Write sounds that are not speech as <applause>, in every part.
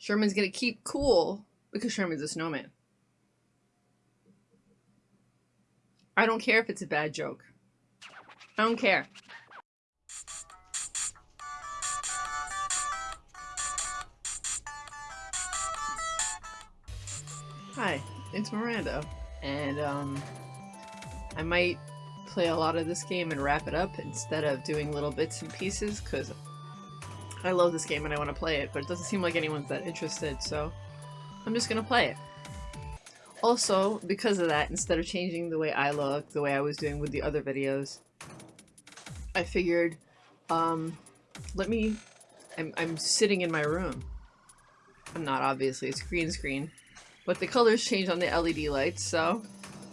Sherman's gonna keep cool because Sherman's a snowman. I don't care if it's a bad joke. I don't care. Hi, it's Miranda, and um, I might play a lot of this game and wrap it up instead of doing little bits and pieces, because I love this game and I want to play it, but it doesn't seem like anyone's that interested, so I'm just gonna play it. Also, because of that, instead of changing the way I look, the way I was doing with the other videos, I figured, um, let me... I'm, I'm sitting in my room. I'm not, obviously, it's green screen. But the colors change on the LED lights, so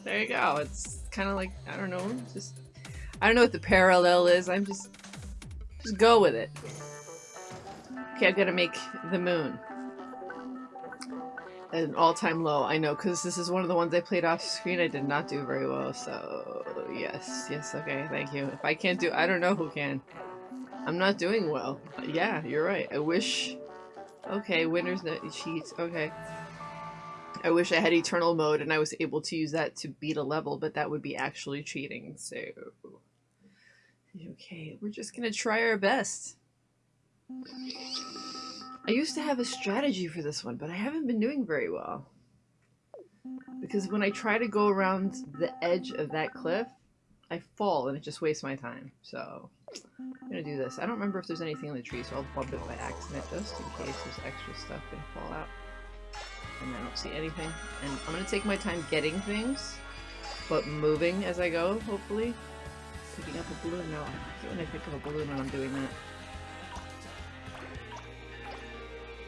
there you go. It's kind of like, I don't know, just... I don't know what the parallel is, I'm just... Just go with it. Okay, I'm gonna make the moon an all-time low. I know, because this is one of the ones I played off screen. I did not do very well, so yes, yes, okay, thank you. If I can't do- I don't know who can. I'm not doing well. Yeah, you're right. I wish- Okay, winner's net cheats. Okay. I wish I had eternal mode and I was able to use that to beat a level, but that would be actually cheating, so... Okay, we're just gonna try our best. I used to have a strategy for this one, but I haven't been doing very well. Because when I try to go around the edge of that cliff, I fall and it just wastes my time. So, I'm gonna do this. I don't remember if there's anything in the tree, so I'll bump it by accident just in case there's extra stuff can fall out. And I don't see anything. And I'm gonna take my time getting things, but moving as I go, hopefully. Picking up a balloon. No, I when I pick up a balloon when I'm doing that.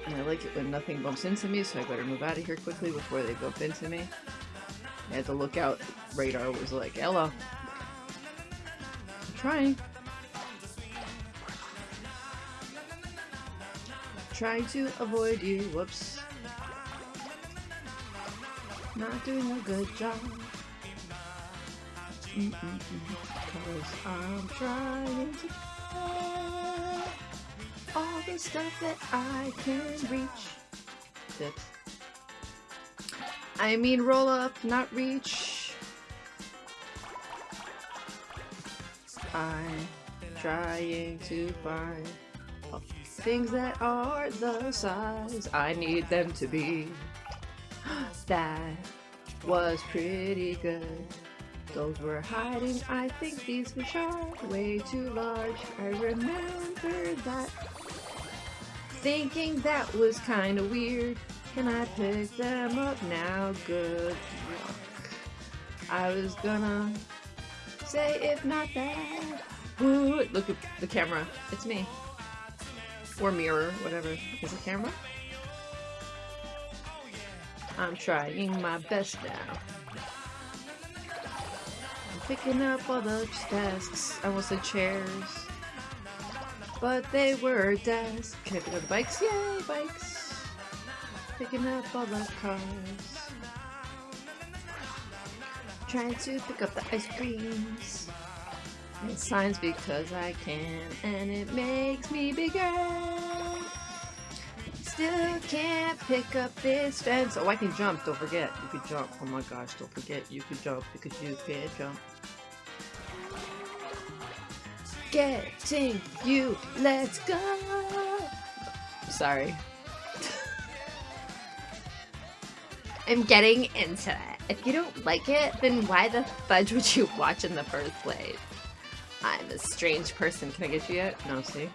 And I like it when nothing bumps into me, so I better move out of here quickly before they bump into me. I had to look out. Radar was like, Ella. I'm trying. Trying to avoid you. Whoops. Not doing a good job. Mm -mm -mm. Cause I'm trying to all the stuff that I can reach. Dips. I mean roll up, not reach. I'm trying to find things that are the size I need them to be. <gasps> that was pretty good. Those were hiding, I think these were sharp, way too large. I remember that thinking that was kinda weird. Can I pick them up now? Good luck. I was gonna say if not that. Ooh, look at the camera. It's me. Or mirror, whatever. Is it camera? I'm trying my best now. I'm picking up all the desks. I almost said chairs. But they were desks. Can I pick up the bikes? Yay, bikes! Picking up all the cars. Trying to pick up the ice creams. And signs because I can, and it makes me bigger. Still can't pick up this fence. Oh, I can jump. Don't forget. You can jump. Oh my gosh, don't forget. You can jump because you can jump. Getting you. Let's go. Sorry. <laughs> I'm getting into it. If you don't like it, then why the fudge would you watch in the first place? I'm a strange person. Can I get you yet? No, see?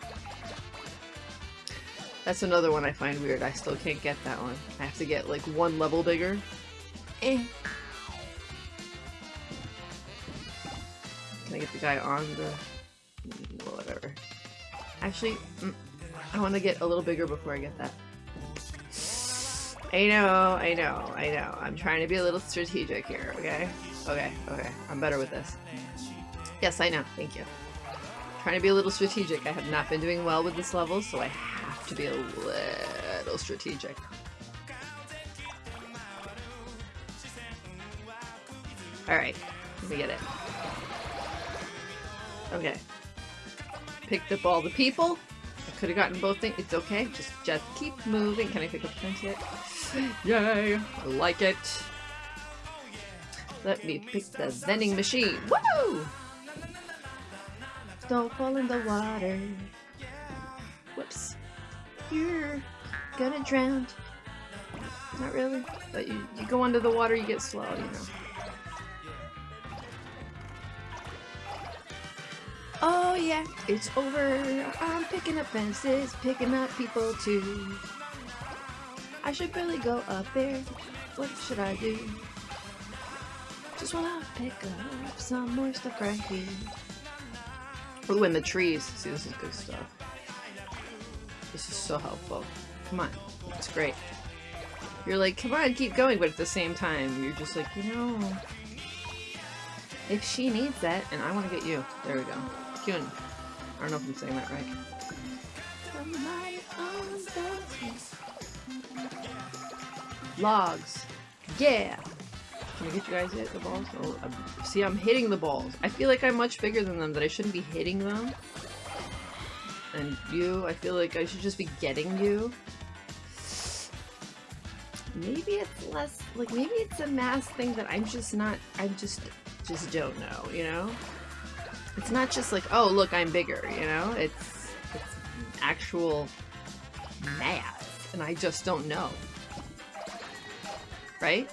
That's another one I find weird. I still can't get that one. I have to get like one level bigger. Eh. Can I get the guy on the... whatever. Actually, mm, I want to get a little bigger before I get that. I know, I know, I know. I'm trying to be a little strategic here, okay? Okay, okay. I'm better with this. Yes, I know. Thank you. Trying to be a little strategic. I have not been doing well with this level, so I have to be a little strategic. Alright, let me get it. Okay. Picked up all the people. I could have gotten both things. It's okay. Just just keep moving. Can I pick up fence yet? Yay! I like it. Let me pick the vending machine. Woo! Don't fall in the water. Whoops. You're gonna drown. Not really, but you, you go under the water, you get slow, you know. Oh yeah, it's over. I'm picking up fences, picking up people too. I should really go up there. What should I do? Just wanna pick up some more stuff right here. Ooh, and the trees. See, this is good stuff. This is so helpful. Come on. It's great. You're like, come on, keep going, but at the same time, you're just like, you know, if she needs that, and I want to get you. There we go. Kyun. I don't know if I'm saying that right. Logs. Yeah! Can I get you guys hit the balls? Oh, I'm, see, I'm hitting the balls. I feel like I'm much bigger than them, that I shouldn't be hitting them. And you, I feel like I should just be getting you. Maybe it's less, like, maybe it's a mass thing that I'm just not, I just, just don't know, you know? It's not just like, oh, look, I'm bigger, you know? It's, it's actual math, and I just don't know. Right?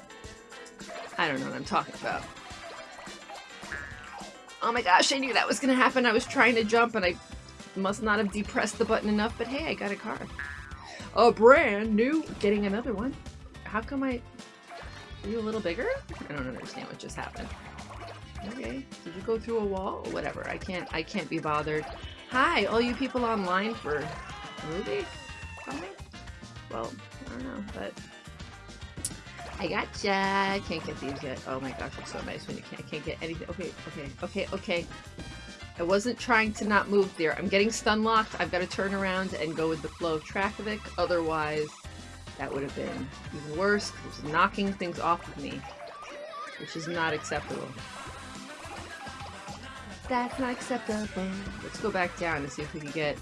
I don't know what I'm talking about. Oh my gosh, I knew that was gonna happen. I was trying to jump and I must not have depressed the button enough, but hey, I got a car. A brand new, getting another one. How come I, are you a little bigger? I don't understand what just happened. Okay, did you go through a wall? Or whatever, I can't, I can't be bothered. Hi, all you people online for movie? Something? Well, I don't know, but I gotcha. Can't get these yet. Oh my gosh, it's so nice when you can't, can't get anything. Okay, okay, okay, okay. I wasn't trying to not move there. I'm getting stun locked. I've got to turn around and go with the flow of traffic. Otherwise, that would have been even worse. It was knocking things off of me, which is not acceptable. That's not acceptable. Let's go back down and see if we can get,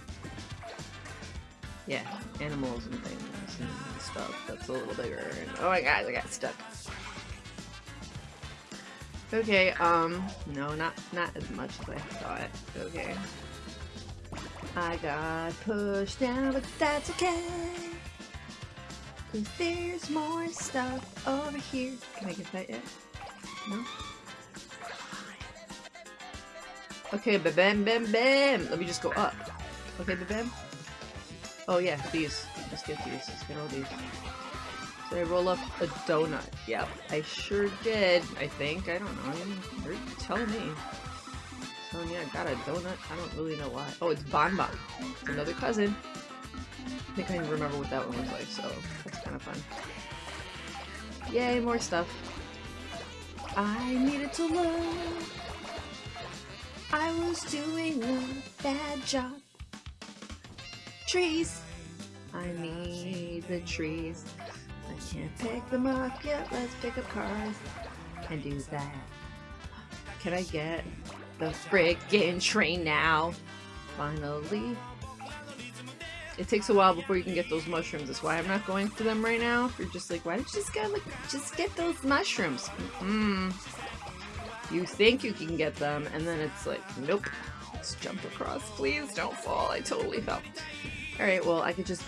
yeah, animals and things and stuff that's a little bigger. And, oh my god, I got stuck. Okay, um, no, not not as much as I thought. Okay. I got pushed down, but that's okay. Cause there's more stuff over here. Can I get that yet? No? Okay, ba bam bam bam! Let me just go up. Okay, ba bam? Oh yeah, these. Let's get these. Let's get all these. Did I roll up a donut? Yep, I sure did, I think. I don't know. You're telling me. Oh, telling me I got a donut? I don't really know why. Oh, it's Bon Bon. It's another cousin. I think I remember what that one was like, so that's kind of fun. Yay, more stuff. I needed to learn. I was doing a bad job. Trees. I need the trees. I can't pick them up yet. Let's pick up cars and do that. Can I get the freaking train now? Finally. It takes a while before you can get those mushrooms. That's why I'm not going for them right now. You're just like, why don't you just get like, just get those mushrooms? Mm. You think you can get them, and then it's like, nope. Let's jump across. Please don't fall. I totally fell. Alright, well, I could just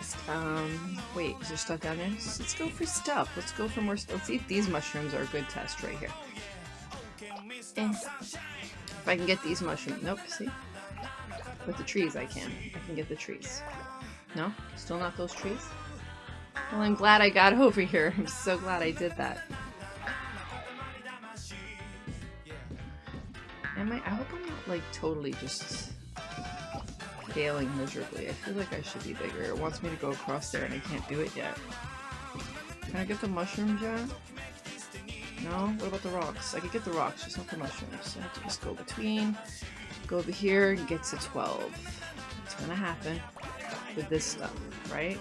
just, um, wait, is there stuff down there? Let's, go for stuff. Let's go for more stuff. Let's see if these mushrooms are a good test right here. Eh. If I can get these mushrooms. Nope, see? With the trees I can. I can get the trees. No? Still not those trees? Well, I'm glad I got <laughs> over here. I'm so glad I did that. I? I hope I'm not, like, totally just failing miserably. I feel like I should be bigger. It wants me to go across there and I can't do it yet. Can I get the mushrooms yet? No? What about the rocks? I could get the rocks, just not the mushrooms. I have to just go between, go over here and get to 12. It's gonna happen with this stuff, right?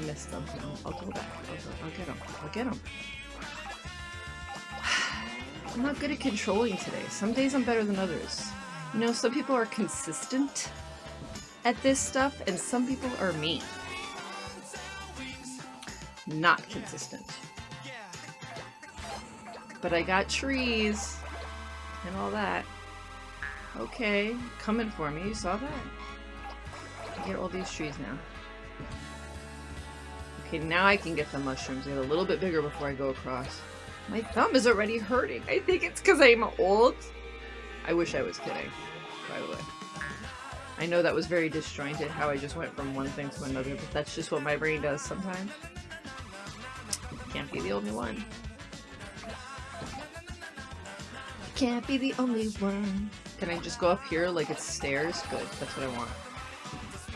I missed them. I'll go back. I'll, go, I'll get them. I'll get them. I'm not good at controlling today. Some days I'm better than others. You know, some people are consistent at this stuff, and some people are me. Not consistent. But I got trees and all that. Okay, coming for me. You saw that? Get all these trees now. Okay, now I can get the mushrooms. Get a little bit bigger before I go across. My thumb is already hurting. I think it's because I'm old. I wish I was kidding, by the way. I know that was very disjointed how I just went from one thing to another, but that's just what my brain does sometimes. Can't be the only one. Can't be the only one. Can I just go up here like it's stairs? Good, that's what I want.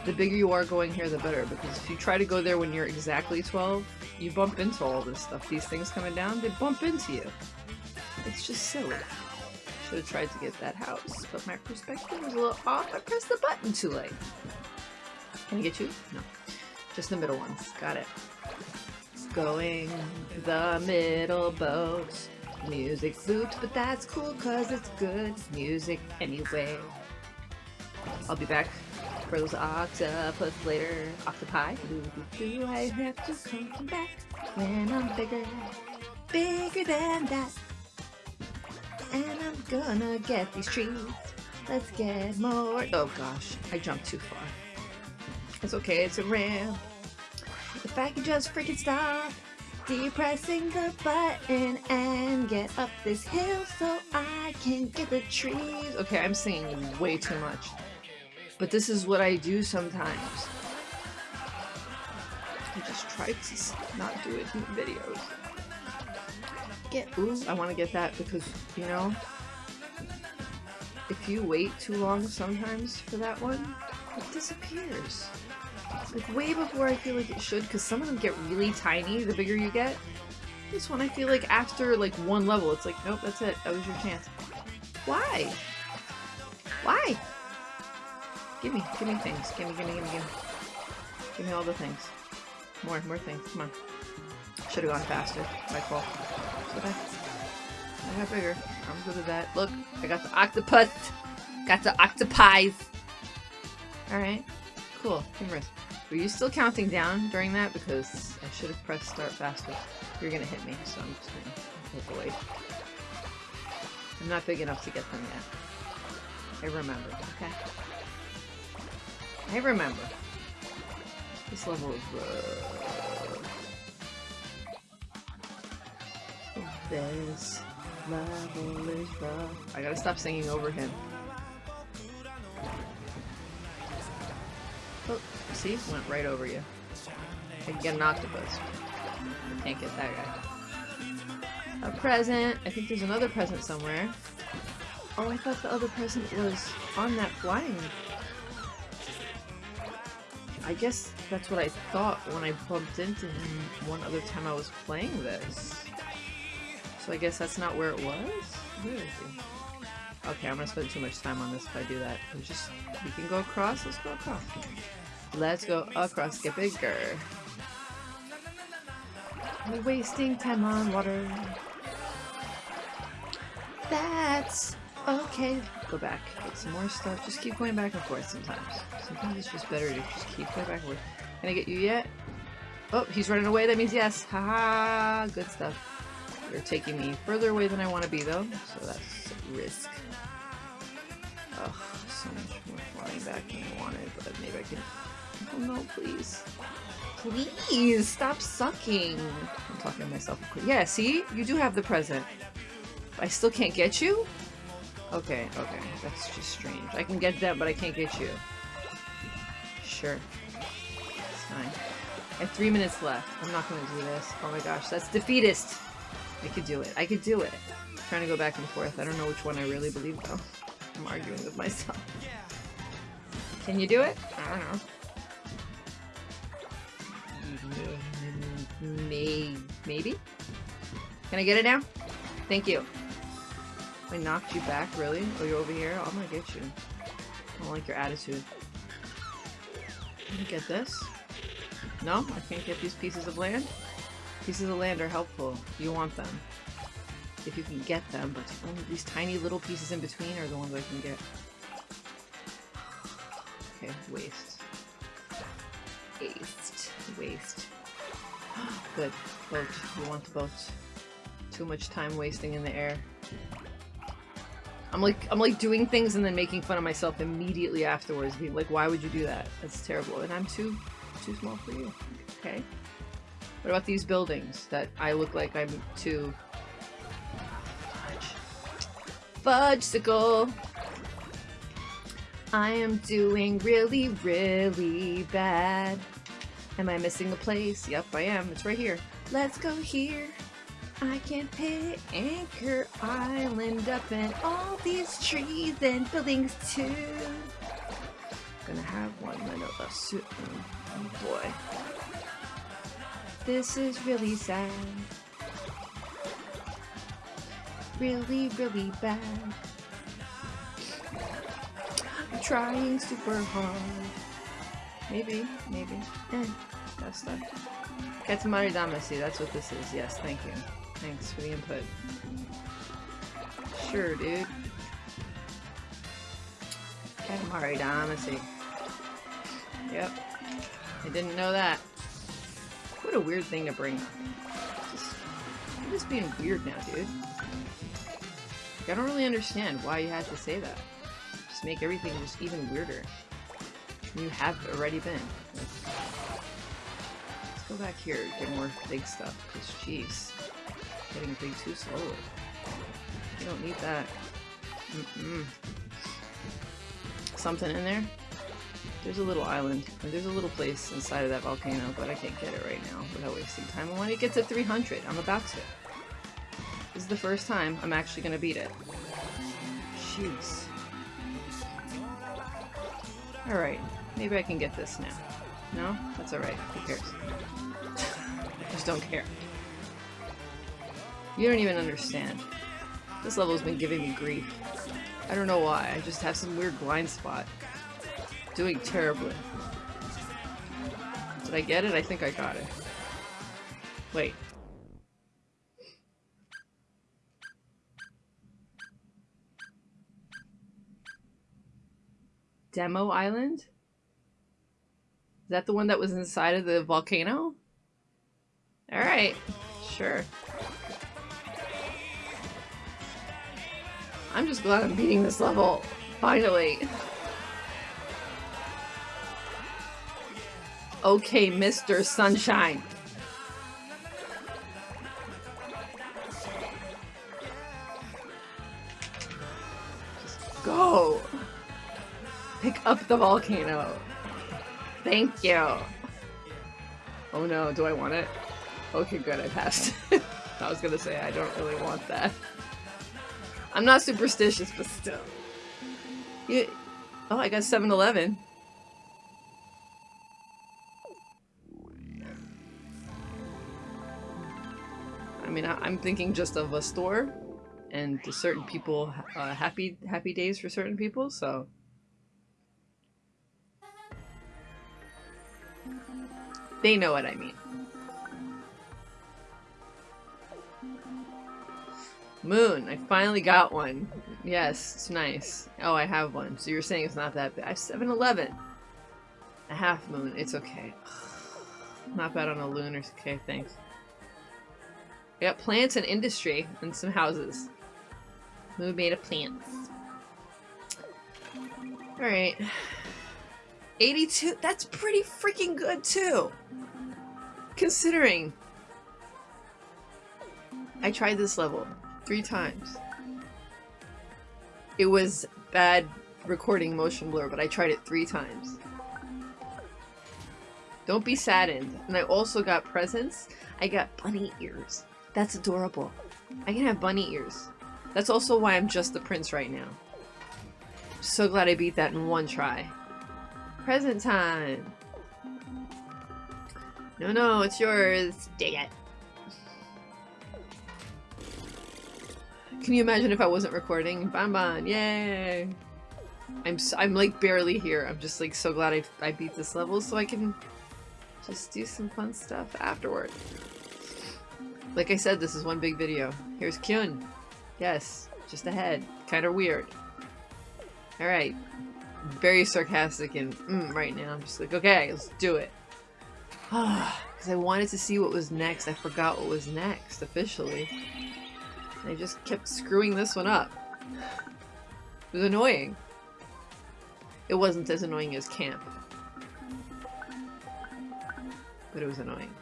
The bigger you are going here, the better, because if you try to go there when you're exactly 12, you bump into all this stuff. These things coming down, they bump into you. It's just silly. Should have tried to get that house, but my perspective was a little off. I pressed the button too late. Can I get you? No. Just the middle ones. Got it. Going the middle boat. Music flute, but that's cool cause it's good music anyway. I'll be back for those octopus later. Octopi. Do I have to come back when I'm bigger? Bigger than that. And I'm gonna get these trees. Let's get more. Oh gosh, I jumped too far. It's okay, it's a ramp. If I could just freaking stop depressing the button and get up this hill so I can get the trees. Okay, I'm singing way too much. But this is what I do sometimes. I just try to not do it in videos. Get, ooh, I want to get that because, you know, if you wait too long sometimes for that one, it disappears. Like way before I feel like it should, because some of them get really tiny the bigger you get. This one I feel like after like one level, it's like, nope, that's it. That was your chance. Why? Why? Give me, give me things. Give me, give me, give me, give me. Give me all the things. More, more things. Come on. Should have gone faster. My fault. Should I? I got bigger. I'm good with that. Look, I got the octopus. Got the octopies. Alright. Cool. Humorous. Were you still counting down during that? Because I should have pressed start faster. You're gonna hit me, so I'm just gonna away. I'm not big enough to get them yet. I remember, okay? I remember. This level is rough. This level is rough. I gotta stop singing over him. Oh, see? Went right over you. I can get an octopus. I can't get that guy. A present! I think there's another present somewhere. Oh, I thought the other present was on that flying. I guess that's what I thought when I bumped into him one other time I was playing this. So I guess that's not where it was? Okay, I'm gonna spend too much time on this if I do that. We just, we can go across? Let's go across. Let's go across, get bigger. We're wasting time on water. That's okay. Go back, get some more stuff. Just keep going back and forth sometimes. Sometimes it's just better to just keep going back and forth. Can I get you yet? Oh, he's running away. That means yes. Haha, -ha. good stuff. You're taking me further away than I want to be though, so that's risk. Ugh, so much more flying back than I wanted, but maybe I can Oh no, please. Please, stop sucking. I'm talking to myself. Yeah, see? You do have the present. I still can't get you? Okay, okay. That's just strange. I can get that, but I can't get you. Sure. It's fine. I have three minutes left. I'm not gonna do this. Oh my gosh, that's defeatist! I could do it. I could do it. I'm trying to go back and forth. I don't know which one I really believe, though. I'm arguing with myself. Can you do it? I don't know. May maybe? Can I get it now? Thank you. I knocked you back, really? Oh, you're over here? I'm gonna get you. I don't like your attitude. Can get this? No? I can't get these pieces of land? Pieces of land are helpful. You want them. If you can get them, but only these tiny little pieces in between are the ones I can get. Okay, waste. Waste. Waste. <gasps> Good. Boat. We want the boat. Too much time wasting in the air. I'm like I'm like doing things and then making fun of myself immediately afterwards. Being like, why would you do that? That's terrible. And I'm too too small for you. Okay. What about these buildings that I look like I'm too fudge. Fudgesicle. I am doing really, really bad. Am I missing a place? Yep, I am. It's right here. Let's go here. I can pit Anchor Island up and all these trees and buildings too. Gonna have one little a suit. Oh boy. This is really sad. Really, really bad. I'm trying super hard. Maybe, maybe. Eh, that's stuff. Katamari Damacy, that's what this is. Yes, thank you. Thanks for the input. Sure, dude. Katamari Damacy. Yep. I didn't know that. What a weird thing to bring up. Just, just being weird now, dude. I don't really understand why you had to say that. Just make everything just even weirder. You have already been. Let's go back here, get more big stuff, because jeez. Getting big too slowly. You don't need that. Mm -mm. Something in there? There's a little island, and there's a little place inside of that volcano, but I can't get it right now without wasting time. And when it gets to 300, I'm about to. This is the first time I'm actually gonna beat it. Jeez. Alright, maybe I can get this now. No? That's alright. Who cares? I <laughs> just don't care. You don't even understand. This level's been giving me grief. I don't know why, I just have some weird blind spot. Doing terribly. Did I get it? I think I got it. Wait. Demo Island? Is that the one that was inside of the volcano? Alright, sure. I'm just glad I'm beating this level. Finally. Okay, Mr. Sunshine. Just go. Pick up the volcano. Thank you. Oh no, do I want it? Okay, good, I passed. <laughs> I was gonna say, I don't really want that. I'm not superstitious, but still. You, oh, I got 7-Eleven. I mean, I, am thinking just of a store, and to certain people, uh, happy happy days for certain people. So, they know what I mean. Moon, I finally got one. Yes, it's nice. Oh, I have one. So you're saying it's not that bad. I have 7-Eleven. A half moon. It's okay. <sighs> Not bad on a lunar. Okay, thanks. We got plants and industry and some houses. Moon made of plants. Alright. 82? That's pretty freaking good, too. Considering I tried this level three times. It was bad recording motion blur, but I tried it three times. Don't be saddened. And I also got presents. I got bunny ears. That's adorable. I can have bunny ears. That's also why I'm just the prince right now. So glad I beat that in one try. Present time! No, no, it's yours. Dig it. Can you imagine if I wasn't recording? Bam bon yay! I'm I'm like barely here. I'm just like so glad I, I beat this level so I can just do some fun stuff afterward. Like I said, this is one big video. Here's Kyun. Yes, just ahead. Kind of weird. Alright. Very sarcastic and mm, right now. I'm just like, okay, let's do it. <sighs> Because I wanted to see what was next. I forgot what was next, officially. And I just kept screwing this one up. It was annoying. It wasn't as annoying as camp. But it was annoying.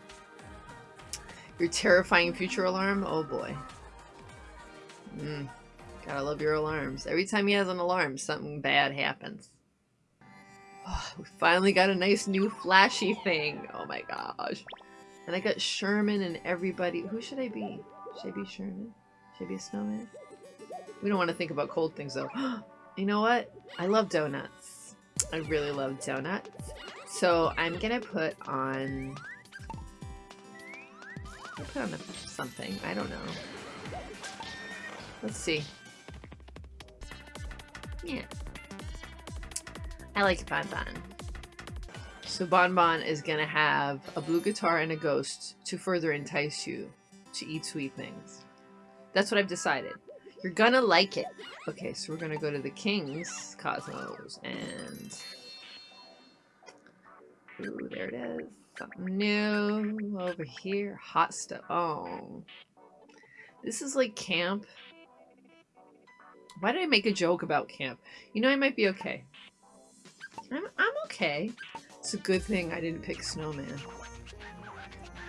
Your terrifying future alarm? Oh boy. Mm. Gotta love your alarms. Every time he has an alarm, something bad happens. Oh, we finally got a nice new flashy thing. Oh my gosh. And I got Sherman and everybody. Who should I be? Should I be Sherman? Should I be a snowman? We don't want to think about cold things though. <gasps> you know what? I love donuts. I really love donuts. So I'm gonna put on... I'll put on something. I don't know. Let's see. Yeah. I like Bon Bon. So Bon Bon is gonna have a blue guitar and a ghost to further entice you to eat sweet things. That's what I've decided. You're gonna like it. Okay, so we're gonna go to the King's Cosmos and... Ooh, there it is. Something new over here. Hot stuff. Oh. This is like camp. Why did I make a joke about camp? You know, I might be okay. I'm, I'm okay. It's a good thing I didn't pick Snowman.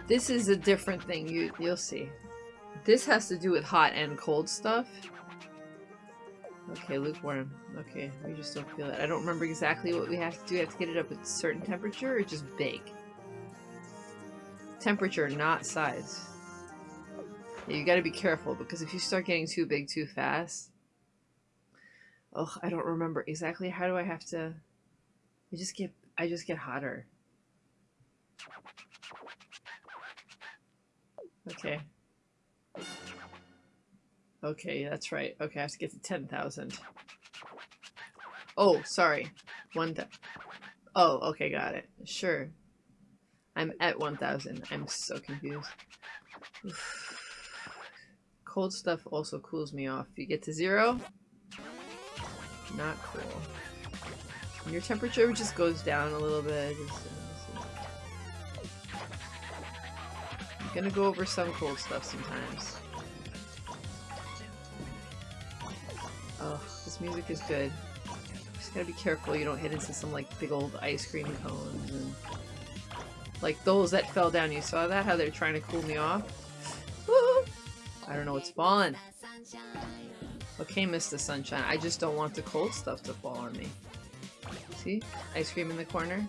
This is a different thing. You, you'll see. This has to do with hot and cold stuff. Okay, lukewarm. Okay, we just don't feel it. I don't remember exactly what we have to do. We have to get it up at a certain temperature or just bake? Temperature, not size. Yeah, you gotta be careful because if you start getting too big too fast... Oh, I don't remember exactly how do I have to... I just get I just get hotter. Okay. Okay, that's right. Okay, I have to get to 10,000. Oh, sorry. One Oh, okay, got it. Sure. I'm at 1,000. I'm so confused. <sighs> Cold stuff also cools me off. You get to zero? Not cool. Your temperature just goes down a little bit. I'm uh, uh, gonna go over some cold stuff sometimes. Oh, this music is good. Just gotta be careful you don't hit into some like big old ice cream cones and like those that fell down. You saw that? How they're trying to cool me off? <laughs> I don't know what's falling. Okay, Mr. Sunshine. I just don't want the cold stuff to fall on me. See? Ice cream in the corner.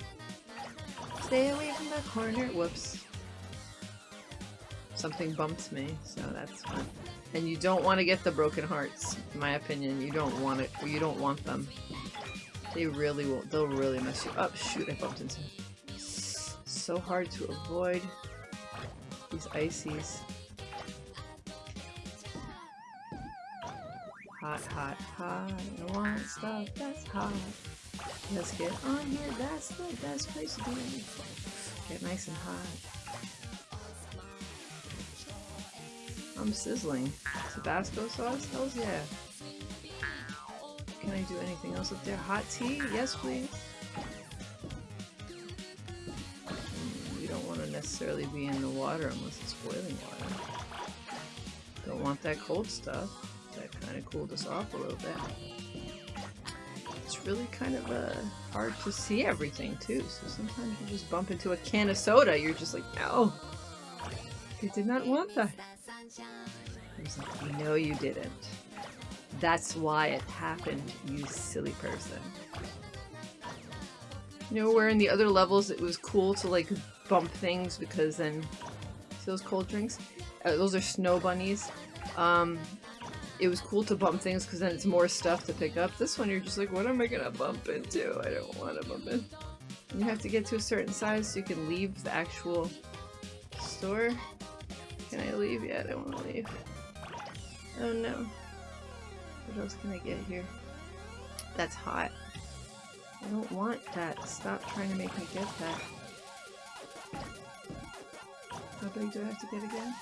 Stay away from the corner. Whoops. Something bumped me, so that's fine. And you don't want to get the broken hearts, in my opinion. You don't want it. You don't want them. They really will. They'll really mess you up. Shoot, I bumped into. So hard to avoid these ices. Hot, hot, hot. I want stuff that's hot. Let's get on here. That's the best place to be. Get nice and hot. I'm sizzling. Tabasco sauce? Hells yeah. Can I do anything else up there? Hot tea? Yes, please. We don't want to necessarily be in the water unless it's boiling water. Don't want that cold stuff. That kind of cooled us off a little bit it's really kind of uh, hard to see everything too. So sometimes you just bump into a can of soda, you're just like, no, you did not want that. Like, no, you didn't. That's why it happened, you silly person. You know, where in the other levels it was cool to like bump things because then See those cold drinks, uh, those are snow bunnies. Um, it was cool to bump things because then it's more stuff to pick up. This one you're just like, what am I gonna bump into? I don't want to bump in. You have to get to a certain size so you can leave the actual store. Can I leave? Yeah, I don't want to leave. Oh no. What else can I get here? That's hot. I don't want that. Stop trying to make me get that. How big do I have to get again?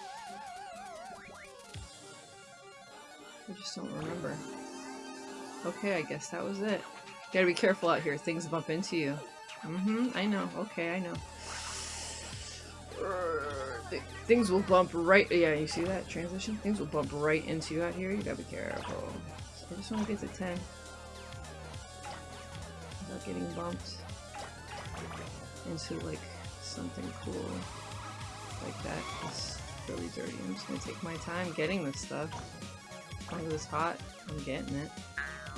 I just don't remember. Okay, I guess that was it. Gotta be careful out here. Things bump into you. Mm-hmm. I know. Okay, I know. Th things will bump right- yeah, you see that transition? Things will bump right into you out here. You gotta be careful. I just want to get to 10. Without getting bumped into, like, something cool like that. It's really dirty. I'm just gonna take my time getting this stuff. Long as hot, I'm getting it.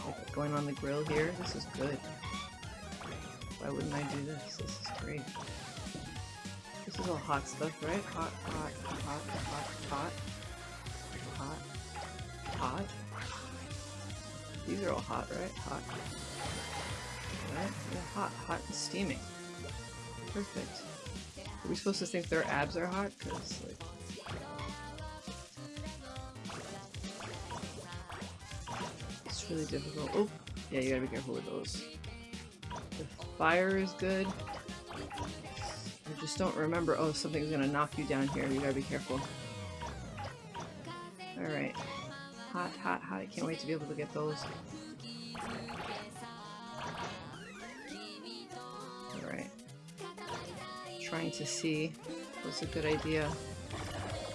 Like going on the grill here, this is good. Why wouldn't I do this? This is great. This is all hot stuff, right? Hot, hot, hot, hot, hot. Hot. Hot. These are all hot, right? Hot. Right? Yeah, hot. Hot and steaming. Perfect. Are we supposed to think their abs are hot? Because, like... Really difficult. Oh! Yeah, you gotta be careful with those. The fire is good. I just don't remember- oh, something's gonna knock you down here. You gotta be careful. Alright. Hot, hot, hot. I can't wait to be able to get those. Alright. Trying to see what's a good idea.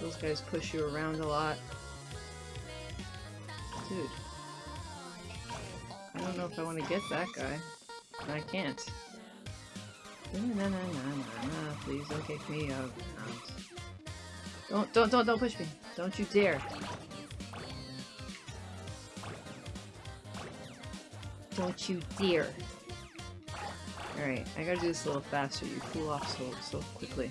Those guys push you around a lot. Dude. Know if I want to get that guy. I can't. Please don't kick me out. Don't don't don't don't push me. Don't you dare. Don't you dare. Alright, I gotta do this a little faster. You cool off so so quickly.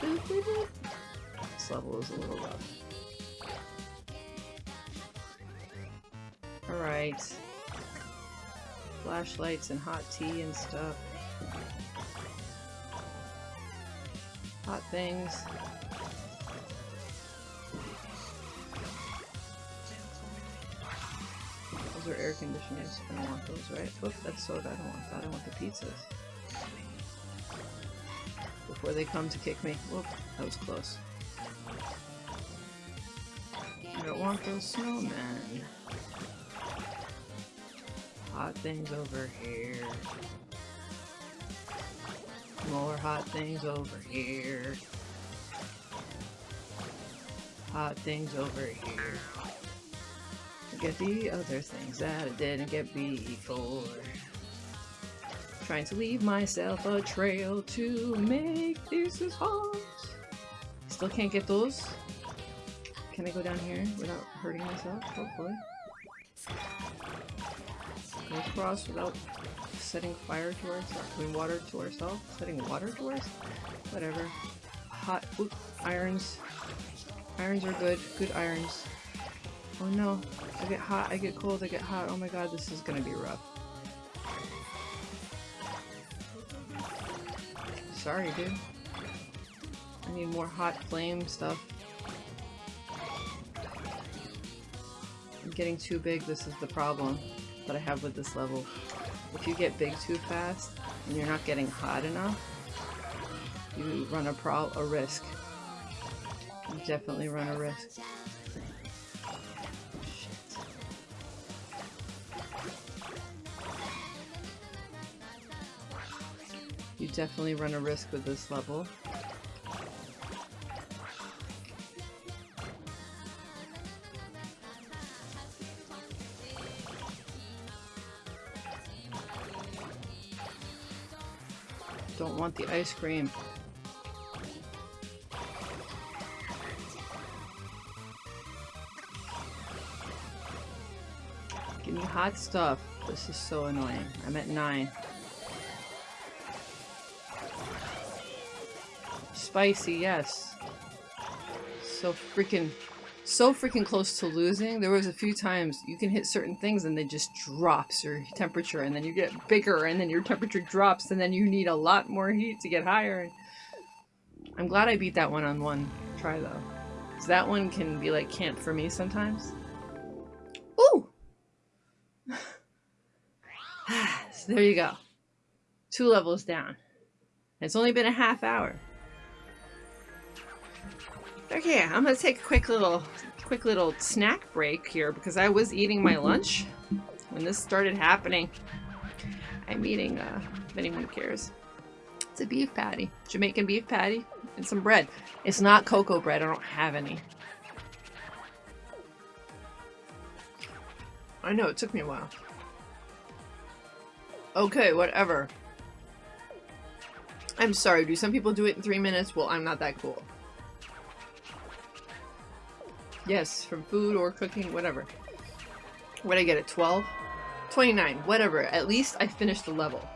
This level is a little rough. Alright. Flashlights and hot tea and stuff. Hot things. Those are air conditioners. I don't want those, right? Oop, that's soda. I don't want that. I want the pizzas. Before they come to kick me. Whoop, that was close. I don't want those snowmen. Hot things over here. More hot things over here. Hot things over here. Get the other things that I didn't get before. Trying to leave myself a trail to make this as hard. Still can't get those. Can I go down here without hurting myself? Hopefully. Can cross without setting fire to ourselves? I mean water to ourselves? Setting water to us? Whatever. Hot oop, irons. Irons are good. Good irons. Oh no. I get hot, I get cold, I get hot. Oh my god, this is gonna be rough. Sorry, dude. I need more hot flame stuff. I'm getting too big, this is the problem that I have with this level. If you get big too fast, and you're not getting hot enough, you run a pro a risk. You definitely run a risk. You definitely run a risk with this level. Want the ice cream. Give me hot stuff. This is so annoying. I'm at 9. Spicy, yes. So freaking, so freaking close to losing. There was a few times you can hit certain things and they just drops your temperature and then you get bigger and then your temperature drops and then you need a lot more heat to get higher. I'm glad I beat that one on one try though. Cause that one can be like camp for me sometimes. Ooh! <sighs> so there you go. Two levels down. It's only been a half hour. Okay, I'm gonna take a quick little quick little snack break here because I was eating my lunch when this started happening. I'm eating, uh, if anyone cares. It's a beef patty. Jamaican beef patty and some bread. It's not cocoa bread. I don't have any. I know, it took me a while. Okay, whatever. I'm sorry, do some people do it in three minutes? Well, I'm not that cool. Yes, from food or cooking, whatever. What I get at 12? 29, whatever. At least I finished the level.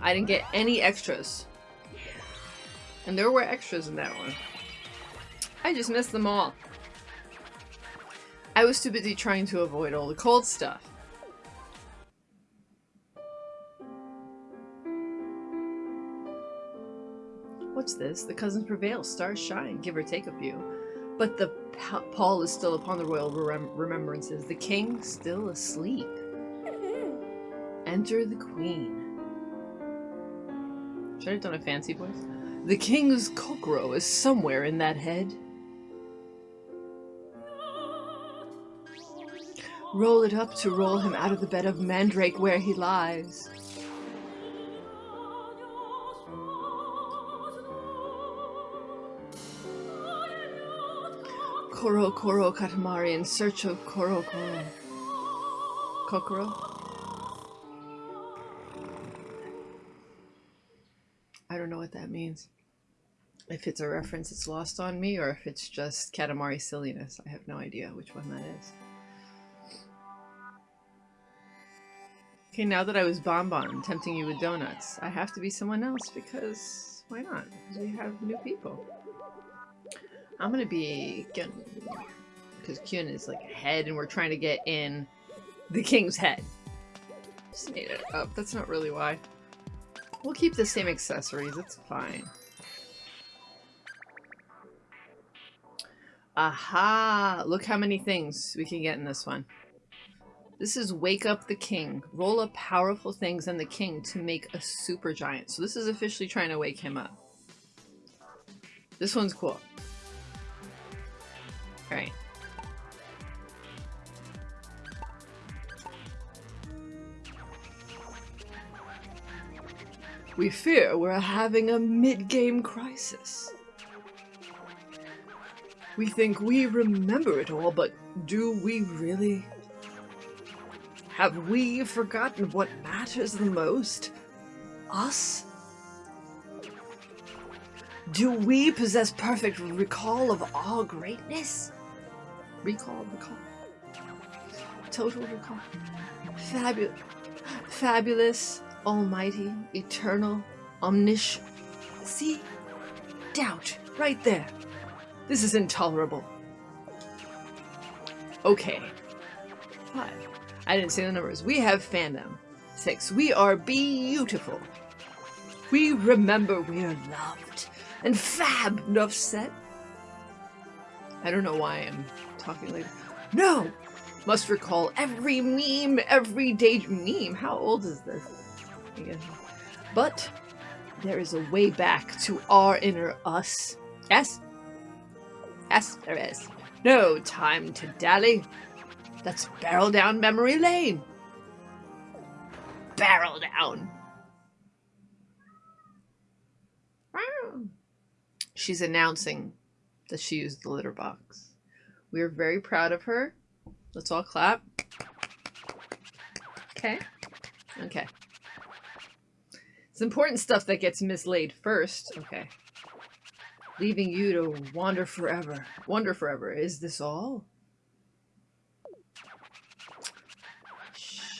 I didn't get any extras. And there were extras in that one. I just missed them all. I was too busy trying to avoid all the cold stuff. What's this? The cousins prevail, stars shine, give or take a few. But the pall is still upon the royal rem remembrances, the king still asleep. <laughs> Enter the queen. Should I have done a fancy voice? The king's kokoro is somewhere in that head. Roll it up to roll him out of the bed of mandrake where he lies. Koro Koro Katamari in search of Koro Koro. Kokoro? I don't know what that means. If it's a reference it's lost on me or if it's just Katamari silliness. I have no idea which one that is. Okay, now that I was Bonbon tempting you with donuts, I have to be someone else because why not? Because we have new people. I'm gonna be Kyun. Because Kyun is like head and we're trying to get in the king's head. Just made it up. That's not really why. We'll keep the same accessories. It's fine. Aha! Look how many things we can get in this one. This is Wake Up the King. Roll up powerful things and the king to make a super giant. So this is officially trying to wake him up. This one's cool. Right. We fear we're having a mid-game crisis. We think we remember it all, but do we really? Have we forgotten what matters the most? Us? Do we possess perfect recall of all greatness? Recall, recall. Total recall. Fabulous. Fabulous, almighty, eternal, omniscient. See? Doubt. Right there. This is intolerable. Okay. Five. I didn't say the numbers. We have fandom. Six. We are beautiful. We remember we are loved. And fab! Enough said. I don't know why I'm talking like No! Must recall every meme, every day meme. How old is this? But there is a way back to our inner us. Yes? Yes, there is. No time to dally. Let's barrel down memory lane. Barrel down. She's announcing that she used the litter box. We are very proud of her. Let's all clap. Okay. Okay. It's important stuff that gets mislaid first. Okay. Leaving you to wander forever. Wander forever. Is this all?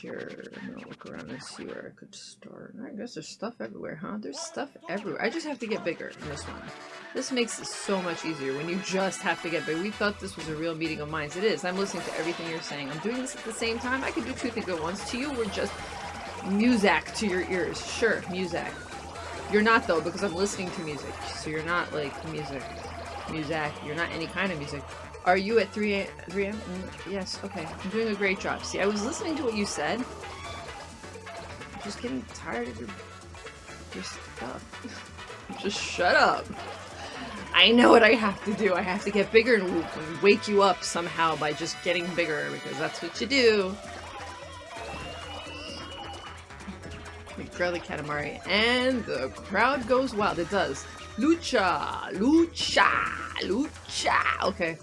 Sure. No, look around and see where I could start. I guess there's stuff everywhere, huh? There's stuff everywhere. I just have to get bigger in this one. This makes it so much easier when you just have to get bigger. We thought this was a real meeting of minds. It is. I'm listening to everything you're saying. I'm doing this at the same time. I could do two things at once. To you, we're just music to your ears. Sure, music. You're not, though, because I'm listening to music. So you're not, like, music. Music. You're not any kind of music. Are you at 3 a.m.? 3 a.m.? Mm, yes, okay. I'm doing a great job. See, I was listening to what you said. I'm just getting tired of your, your stuff. <laughs> just shut up. I know what I have to do. I have to get bigger and wake you up somehow by just getting bigger, because that's what you do. We grow the Katamari, and the crowd goes wild. It does. Lucha! Lucha! Lucha! Okay.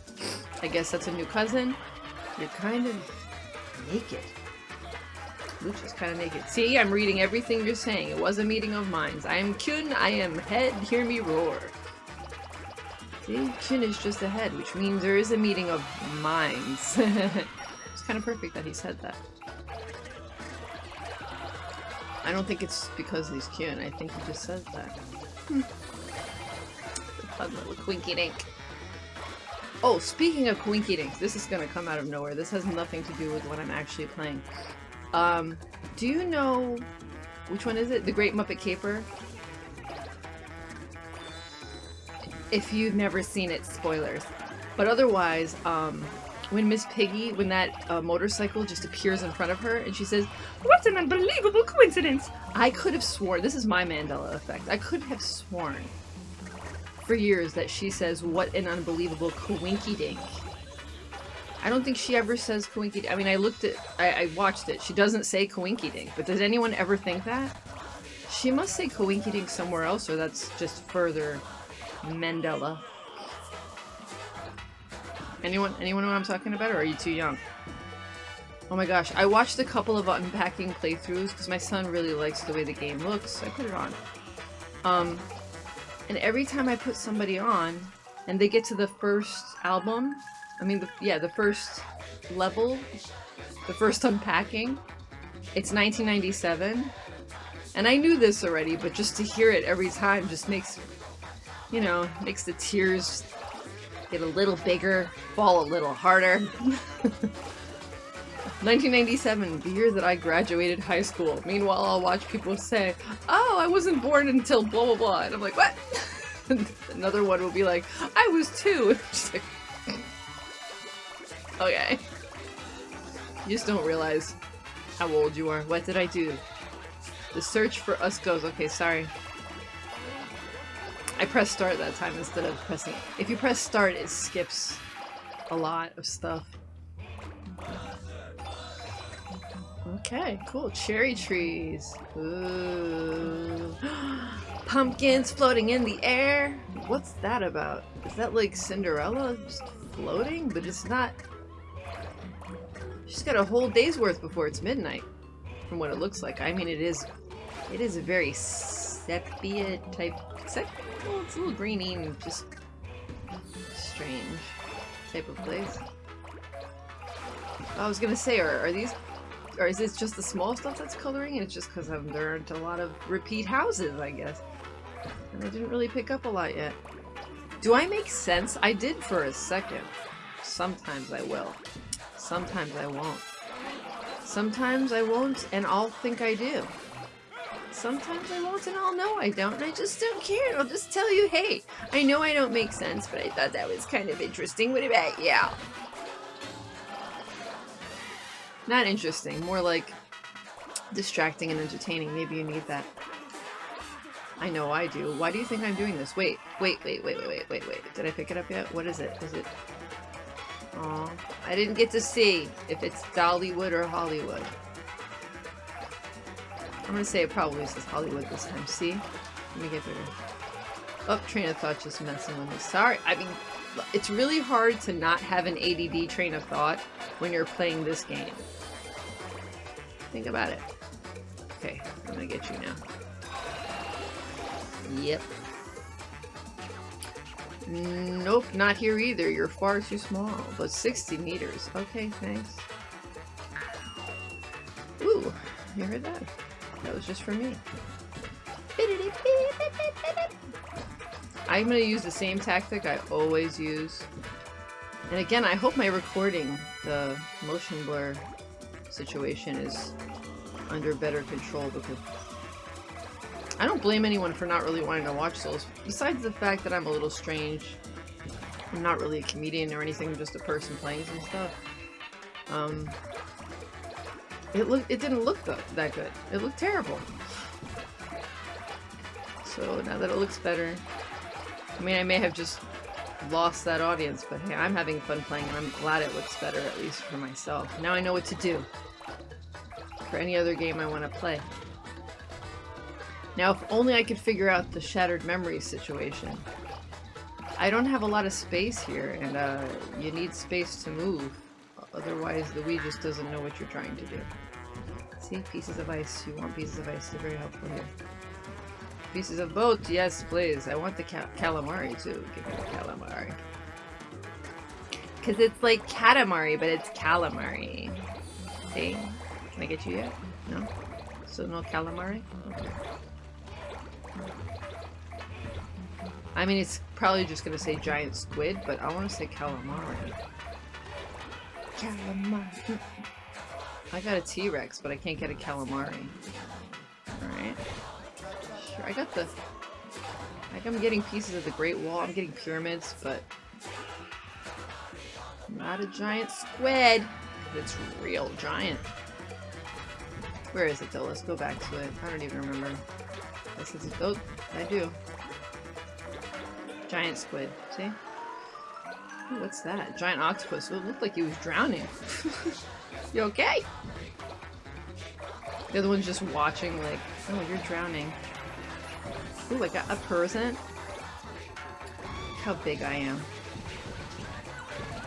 I guess that's a new cousin. You're kind of naked. Lucha's kind of naked. See, I'm reading everything you're saying. It was a meeting of minds. I am Kyun, I am head, hear me roar. See, Kyun is just ahead, which means there is a meeting of minds. <laughs> it's kind of perfect that he said that. I don't think it's because he's Kyun. I think he just says that. Hmm. Fun little quinky dink. Oh, speaking of quinky dinks, this is gonna come out of nowhere. This has nothing to do with what I'm actually playing. Um, do you know which one is it? The Great Muppet Caper? If you've never seen it, spoilers. But otherwise, um, when Miss Piggy, when that uh, motorcycle just appears in front of her and she says, What an unbelievable coincidence! I could have sworn, this is my Mandela effect, I could have sworn for years that she says, What an unbelievable coinky dink. I don't think she ever says Coinky I mean, I looked at- I, I watched it. She doesn't say Coinky Dink, but does anyone ever think that? She must say Coinky Dink somewhere else, or that's just further Mandela. Anyone, anyone know what I'm talking about, or are you too young? Oh my gosh, I watched a couple of unpacking playthroughs because my son really likes the way the game looks. I put it on. Um, and every time I put somebody on, and they get to the first album, I mean, the, yeah, the first level, the first unpacking, it's 1997. And I knew this already, but just to hear it every time just makes, you know, makes the tears get a little bigger, fall a little harder. <laughs> 1997, the year that I graduated high school. Meanwhile, I'll watch people say, oh, I wasn't born until blah blah blah. And I'm like, what? <laughs> Another one will be like, I was two. <laughs> Like, <laughs> Okay. You just don't realize how old you are. What did I do? The search for us goes. Okay, sorry. I pressed start that time instead of pressing... If you press start, it skips a lot of stuff. Okay, cool. Cherry trees. Ooh. <gasps> Pumpkins floating in the air. What's that about? Is that like Cinderella just floating? But it's not She's got a whole day's worth before it's midnight, from what it looks like. I mean, it is, it is a very sepia type, sep well, it's a little greeny and just strange type of place. I was gonna say, are, are these, or is it just the small stuff that's coloring it's just because there aren't a lot of repeat houses, I guess. And I didn't really pick up a lot yet. Do I make sense? I did for a second. Sometimes I will. Sometimes I won't. Sometimes I won't and I'll think I do. Sometimes I won't and I'll know I don't and I just don't care. I'll just tell you, hey, I know I don't make sense, but I thought that was kind of interesting. What about, yeah. Not interesting, more like distracting and entertaining. Maybe you need that. I know I do. Why do you think I'm doing this? Wait, wait, wait, wait, wait, wait, wait, wait. Did I pick it up yet? What is it? Is it Aw, I didn't get to see if it's Dollywood or Hollywood. I'm gonna say it probably says Hollywood this time. See? Let me get bigger. Oh, train of thought just messing with me. Sorry. I mean, it's really hard to not have an ADD train of thought when you're playing this game. Think about it. Okay, I'm gonna get you now. Yep. Nope, not here either. You're far too small. But 60 meters. Okay, thanks. Ooh, you heard that? That was just for me. I'm gonna use the same tactic I always use. And again, I hope my recording, the motion blur situation is under better control because I don't blame anyone for not really wanting to watch Souls, besides the fact that I'm a little strange. I'm not really a comedian or anything, I'm just a person playing some stuff. Um, it look it didn't look th that good. It looked terrible. So now that it looks better, I mean, I may have just lost that audience, but hey, I'm having fun playing and I'm glad it looks better, at least for myself. Now I know what to do for any other game I want to play. Now, if only I could figure out the Shattered Memories situation. I don't have a lot of space here, and uh, you need space to move. Otherwise, the Wii just doesn't know what you're trying to do. See? Pieces of ice. You want pieces of ice. They're very helpful here. Pieces of boat. Yes, please. I want the cal calamari, too. Give me the calamari. Because it's like Katamari, but it's calamari. See? Can I get you yet? No? So no calamari? Okay. I mean, it's probably just gonna say giant squid, but I want to say calamari. Calamari. I got a T-Rex, but I can't get a calamari. Alright. I got the... Like, I'm getting pieces of the Great Wall, I'm getting pyramids, but... Not a giant squid! It's real giant. Where is it though? Let's go back to it. I don't even remember. This is oh, I do. Giant squid. See? Ooh, what's that? Giant octopus. it looked like he was drowning. <laughs> you okay? The other one's just watching like, oh, you're drowning. Ooh, I got a present. Look how big I am.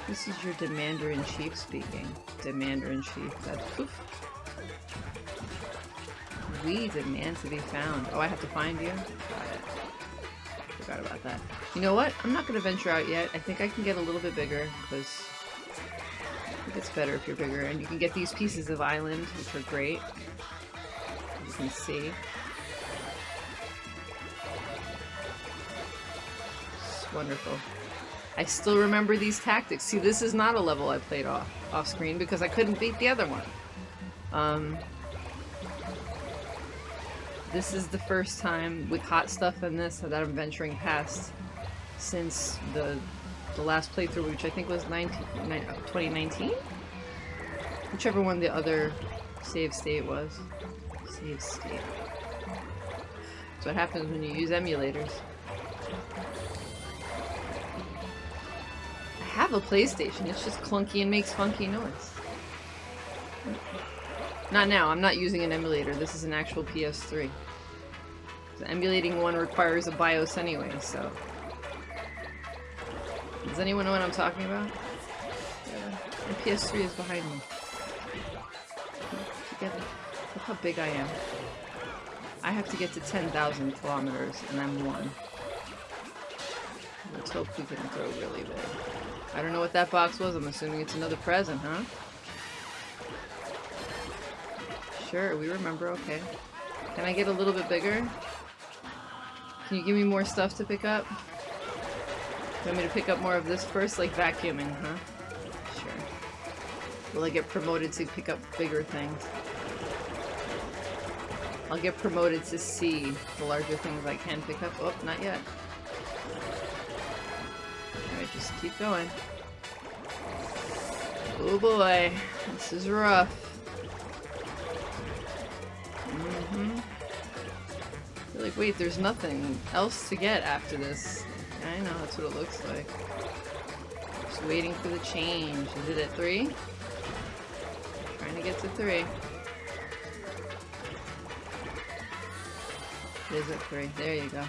This is your Demander-in-Chief speaking. Demander-in-Chief. That's poof. We demand to be found. Oh, I have to find you? Got it. Forgot about that. You know what? I'm not going to venture out yet. I think I can get a little bit bigger, because it's better if you're bigger. And you can get these pieces of island, which are great. You can see. Wonderful. I still remember these tactics. See, this is not a level I played off, off screen because I couldn't beat the other one. Um, this is the first time with hot stuff in this that I'm venturing past since the the last playthrough, which I think was 19, 2019? Whichever one the other save state was. Save state. That's what happens when you use emulators. A PlayStation, it's just clunky and makes funky noise. Not now, I'm not using an emulator, this is an actual PS3. Emulating one requires a BIOS anyway, so... Does anyone know what I'm talking about? Yeah. My PS3 is behind me. Together. Look how big I am. I have to get to 10,000 kilometers, and I'm one. Let's hope we can throw really big. I don't know what that box was. I'm assuming it's another present, huh? Sure, we remember. Okay. Can I get a little bit bigger? Can you give me more stuff to pick up? You want me to pick up more of this first? Like vacuuming, huh? Sure. Will I get promoted to pick up bigger things? I'll get promoted to see the larger things I can pick up. Oh, not yet. Alright, just keep going. Oh boy, this is rough. Mm-hmm. Like, wait, there's nothing else to get after this. I know, that's what it looks like. Just waiting for the change. Is it at three? Trying to get to three. It is at three. There you go.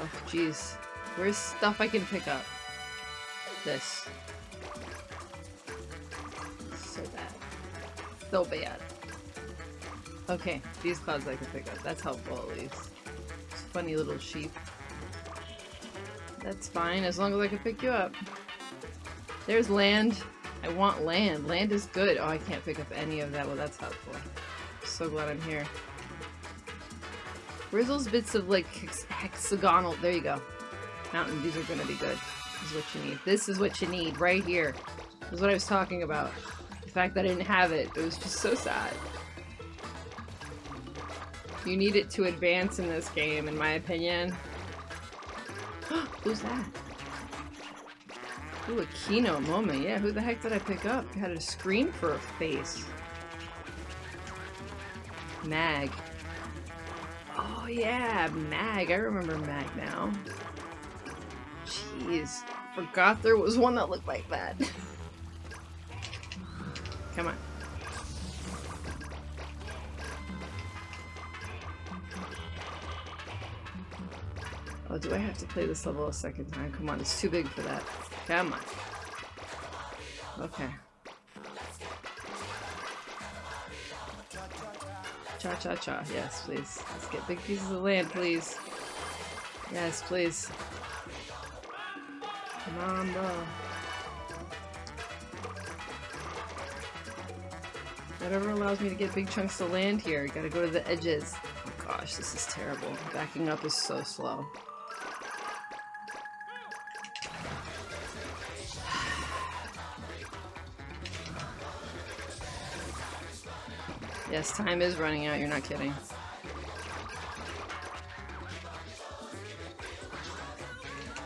Oh, jeez. Where's stuff I can pick up? This. So bad. So bad. Okay, these clouds I can pick up. That's helpful at least. Funny little sheep. That's fine, as long as I can pick you up. There's land. I want land. Land is good. Oh, I can't pick up any of that. Well, that's helpful. So glad I'm here. Where's those bits of, like, hex hexagonal... There you go. Mountain, these are gonna be good. This is what you need. This is what you need, right here. This is what I was talking about. The fact that I didn't have it. It was just so sad. You need it to advance in this game, in my opinion. <gasps> Who's that? Ooh, a keynote moment. Yeah, who the heck did I pick up? I had a screen for a face. Mag. Oh. Yeah, Mag. I remember Mag now. Jeez. Forgot there was one that looked like that. <laughs> Come on. Oh, do I have to play this level a second time? Come on, it's too big for that. Come on. Okay. Cha-cha-cha. Yes, please. Let's get big pieces of land, please. Yes, please. Come on, bro. Whatever allows me to get big chunks of land here. Gotta go to the edges. Oh gosh, this is terrible. Backing up is so slow. Yes, time is running out, you're not kidding.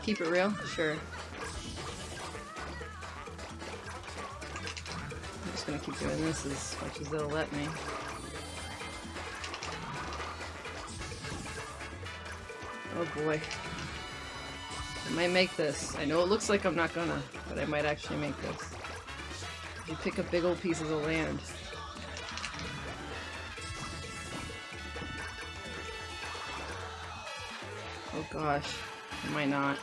Keep it real? Sure. I'm just gonna keep doing this as much as they'll let me. Oh boy. I might make this. I know it looks like I'm not gonna, but I might actually make this. You pick up big old pieces of land. Gosh. I might not.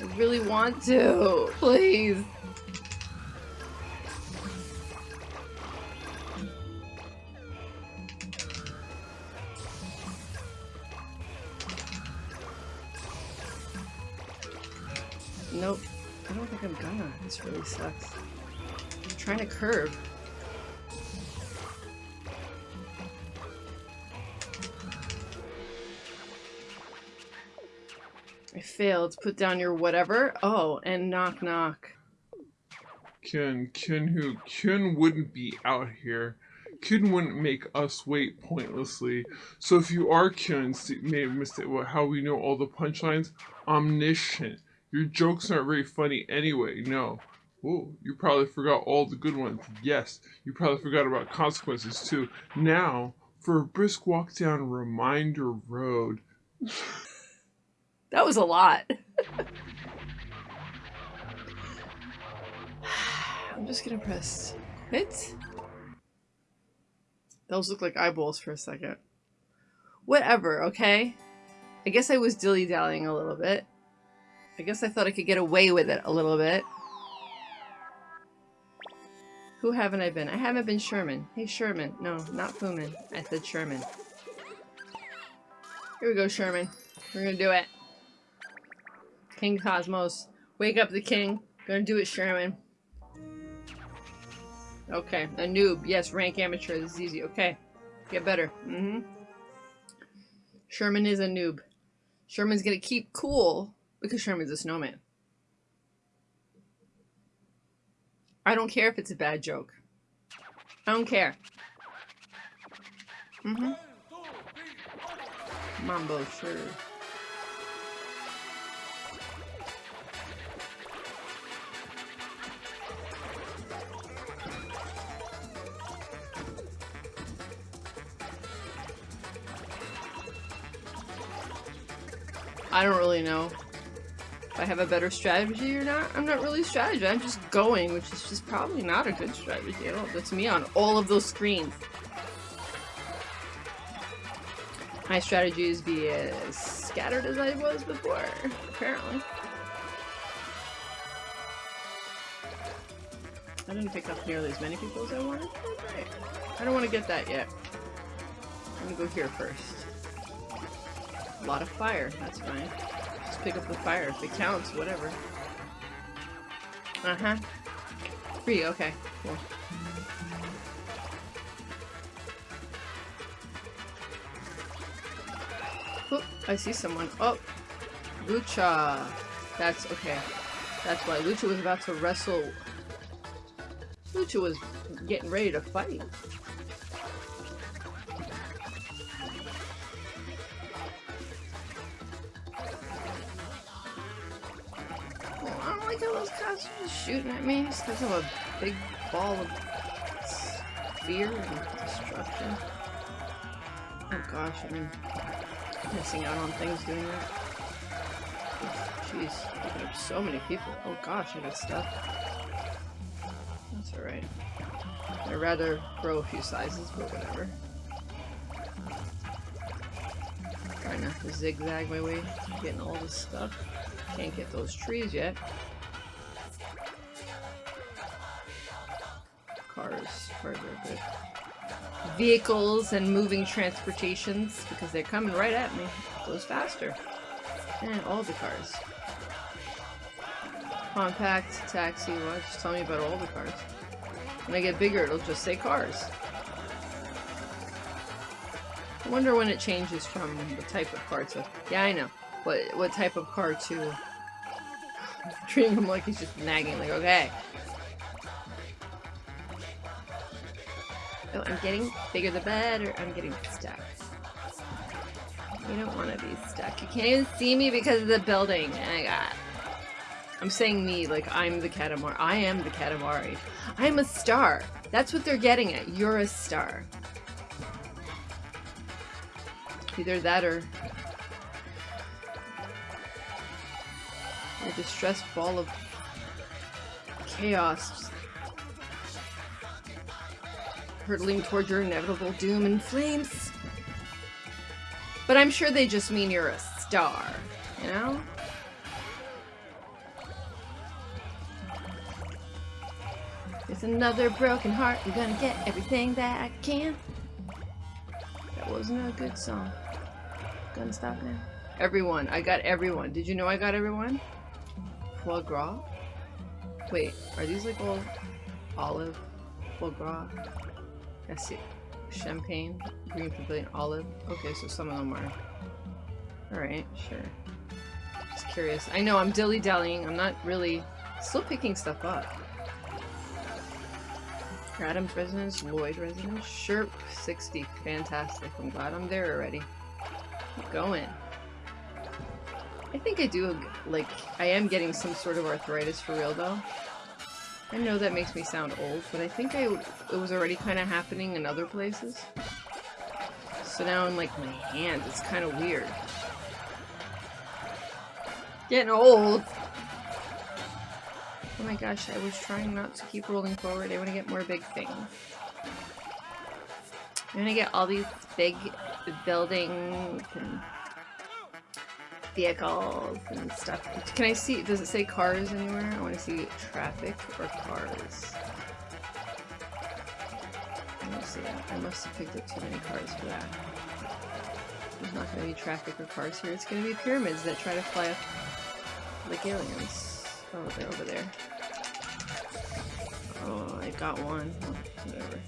I really want to. Please. Nope. I don't think I'm gonna. This really sucks. I'm trying to curve. Failed. Put down your whatever. Oh, and knock knock. Kyun, Kyun who? Kyun wouldn't be out here. Kyun wouldn't make us wait pointlessly. So if you are Kyun, see, may have missed it. What? How we know all the punchlines? Omniscient. Your jokes aren't very funny anyway. No. Oh, you probably forgot all the good ones. Yes, you probably forgot about consequences too. Now, for a brisk walk down Reminder Road. <laughs> That was a lot. <laughs> I'm just gonna press quit. Those look like eyeballs for a second. Whatever, okay? I guess I was dilly-dallying a little bit. I guess I thought I could get away with it a little bit. Who haven't I been? I haven't been Sherman. Hey, Sherman. No, not Fuman. I said Sherman. Here we go, Sherman. We're gonna do it. King Cosmos. Wake up the king. Gonna do it, Sherman. Okay, a noob. Yes, rank amateur. This is easy. Okay. Get better. Mm-hmm. Sherman is a noob. Sherman's gonna keep cool because Sherman's a snowman. I don't care if it's a bad joke. I don't care. Mm-hmm. Mambo, sure. I don't really know if I have a better strategy or not. I'm not really strategizing. I'm just going, which is just probably not a good strategy at all. That's me on all of those screens. My strategy is be as scattered as I was before, apparently. I didn't pick up nearly as many people as I wanted. Oh. I don't want to get that yet. I'm gonna go here first. A lot of fire, that's fine. Just pick up the fire. If it counts, whatever. Uh-huh. Three, okay, cool. Oop, I see someone. Oh! Lucha! That's okay. That's why Lucha was about to wrestle. Lucha was getting ready to fight. Shooting at me just because I'm a big ball of fear and destruction. Oh gosh, I'm missing out on things doing that. Jeez, picking up so many people. Oh gosh, I got stuff. That's alright. I'd rather grow a few sizes, but whatever. Trying to zigzag my way, getting all this stuff. Can't get those trees yet. Are good. Vehicles and moving transportations, because they're coming right at me. Goes faster. And all the cars. Compact, taxi, what? Just tell me about all the cars. When I get bigger, it'll just say cars. I wonder when it changes from the type of car to... Yeah, I know. What, what type of car to... <laughs> Treating him like he's just nagging, like, okay. Oh, I'm getting bigger the better. I'm getting stuck. You don't want to be stuck. You can't even see me because of the building. My god. I'm saying me, like I'm the Katamari. I am the Katamari. I'm a star. That's what they're getting at. You're a star. Either that or a distressed ball of chaos hurtling towards your inevitable doom and flames. But I'm sure they just mean you're a star, you know? It's another broken heart. I'm gonna get everything that I can. That wasn't a good song. Gonna stop now. Everyone. I got everyone. Did you know I got everyone? Foie gras? Wait, are these like all olive? Foie gras? I see. Champagne, green pavilion, olive. Okay, so some of them are. Alright, sure. Just curious. I know I'm dilly-dallying. I'm not really... Still picking stuff up. Adams residence, Lloyd residence, Sherp 60. Fantastic. I'm glad I'm there already. Keep going. I think I do, like, I am getting some sort of arthritis for real though. I know that makes me sound old, but I think I, it was already kind of happening in other places. So now in like my hands, it's kind of weird. Getting old! Oh my gosh, I was trying not to keep rolling forward. I want to get more big things. I'm gonna get all these big buildings and vehicles and stuff. Can I see, does it say cars anywhere? I want to see traffic or cars. Me see. I must have picked up too many cars for that. There's not going to be traffic or cars here. It's going to be pyramids that try to fly up like aliens. Oh, they're over there. Oh, I got one. Oh, whatever.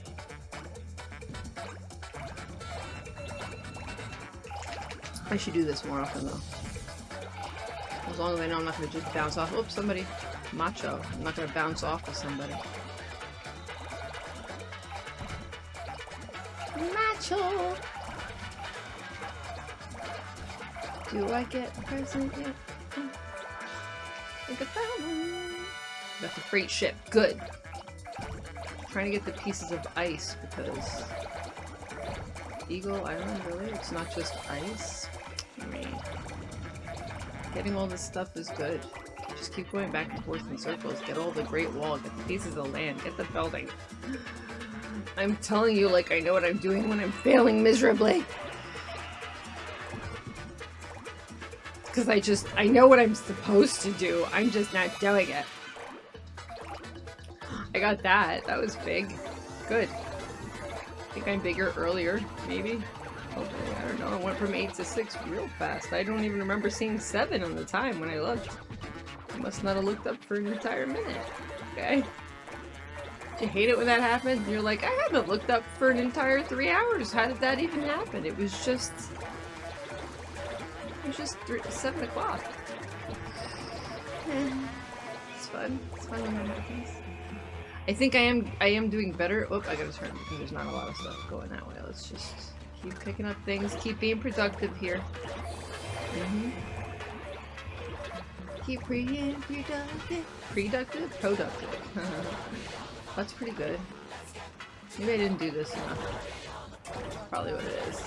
I should do this more often though. As long as I know I'm not gonna just bounce off- oops, somebody. Macho. I'm not gonna bounce off of somebody. Macho! Do I get a present yet? At that one. Got the freight ship. Good. trying to get the pieces of ice because Eagle Island, really? It's not just ice? I mean, getting all this stuff is good. Just keep going back and forth in circles. Get all the Great Wall, get the pieces of land, get the building. I'm telling you like I know what I'm doing when I'm failing miserably. Because I just, I know what I'm supposed to do. I'm just not doing it. I got that. That was big. Good. I think I'm bigger earlier, maybe. Okay, I don't know. I went from 8 to 6 real fast. I don't even remember seeing 7 on the time when I looked. I must not have looked up for an entire minute. Okay. You hate it when that happens? You're like, I haven't looked up for an entire 3 hours. How did that even happen? It was just... It was just three, 7 o'clock. <sighs> It's fun. It's fun when that happens. I think I am I am doing better. Oh, I gotta turn because there's not a lot of stuff going that way. Let's just keep picking up things, keep being productive here. Mm -hmm. Keep being productive. Productive? Productive. <laughs> That's pretty good. Maybe I didn't do this enough. Probably what it is.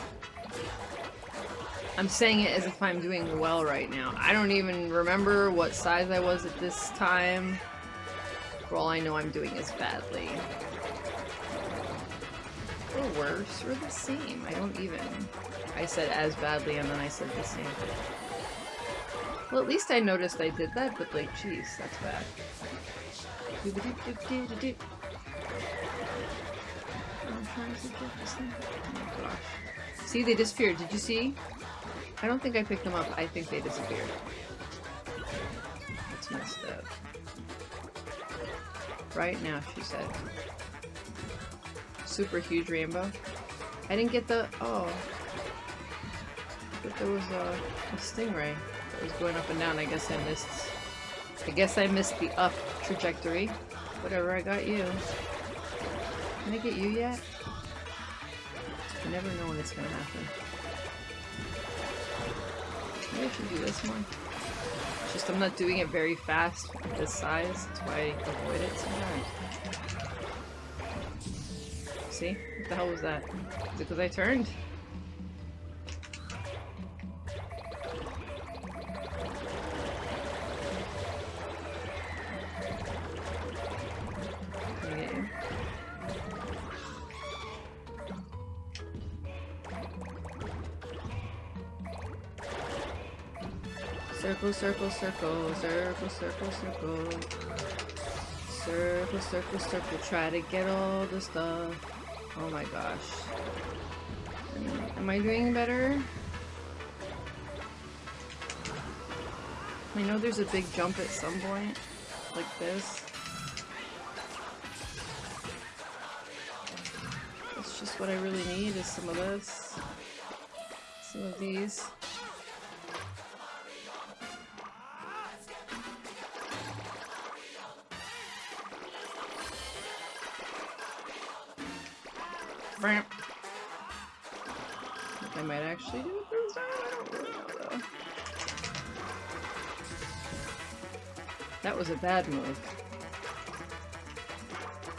I'm saying it as if I'm doing well right now. I don't even remember what size I was at this time. For all I know, I'm doing as badly. Or worse, or the same. I don't even. I said as badly and then I said the same. Well, at least I noticed I did that, but like, jeez, that's bad. Oh see, they disappeared. Did you see? I don't think I picked them up. I think they disappeared. That's messed up. Right now, she said. Super huge rainbow. I didn't get the... Oh. But there was a, a stingray that was going up and down. I guess I missed... I guess I missed the up trajectory. Whatever, I got you. Can I get you yet? You never know when it's gonna happen. Maybe I should do this one. It's just I'm not doing it very fast at this size. That's why I avoid it sometimes. See? What the hell was that? Is it because I turned? circle, circle, circle, circle, circle. Circle, circle, circle. Circle. Try to get all the stuff. Oh my gosh. Am I doing better? I know there's a big jump at some point, like this. That's just what I really need is some of this. Some of these. I might actually do it this time. I don't really know though. That was a bad move.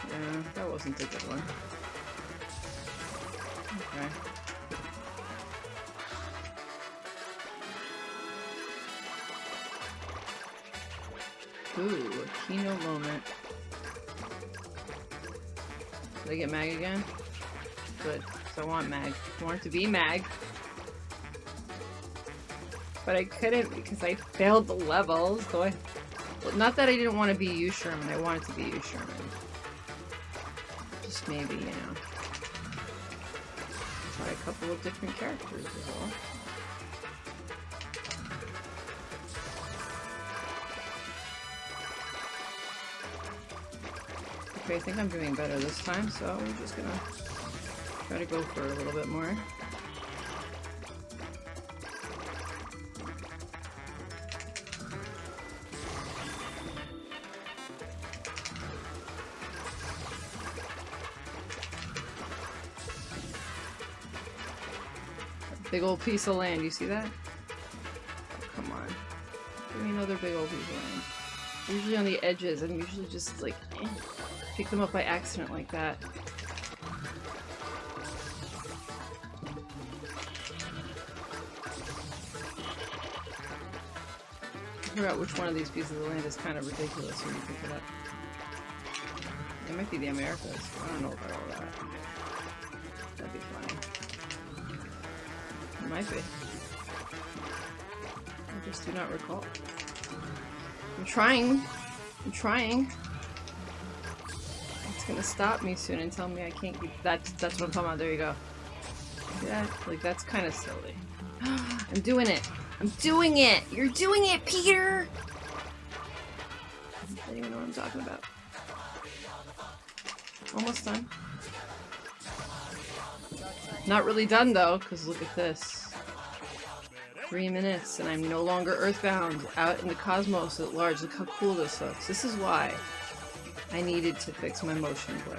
Yeah, that wasn't a good one. Okay. Ooh, a keynote moment. Did I get Mag again? Good. So I want Mag. I want to be Mag. But I couldn't because I failed the levels, so I... Well, not that I didn't want to be you, Sherman. I wanted to be you, Sherman. Just maybe, you know. Try a couple of different characters as well. Okay, I think I'm doing better this time, so we're just gonna Try to go for a little bit more. Big old piece of land, you see that? Oh, come on. Give me another big old piece of land. Usually on the edges, I'm usually just like, eh, pick them up by accident like that. Figure out which one of these pieces of land is kind of ridiculous when you pick it up. It might be the Americas. I don't know about all that. That'd be funny. It might be. I just do not recall. I'm trying. I'm trying. It's gonna stop me soon and tell me I can't keep- that's, that's what I'm talking about. There you go. Yeah. Like, that's kind of silly. <gasps> I'm doing it! I'm doing it! You're doing it, Peter! I don't even know what I'm talking about. Almost done. Not really done though, because look at this. Three minutes and I'm no longer earthbound, out in the cosmos at large. Look how cool this looks. This is why I needed to fix my motion blur.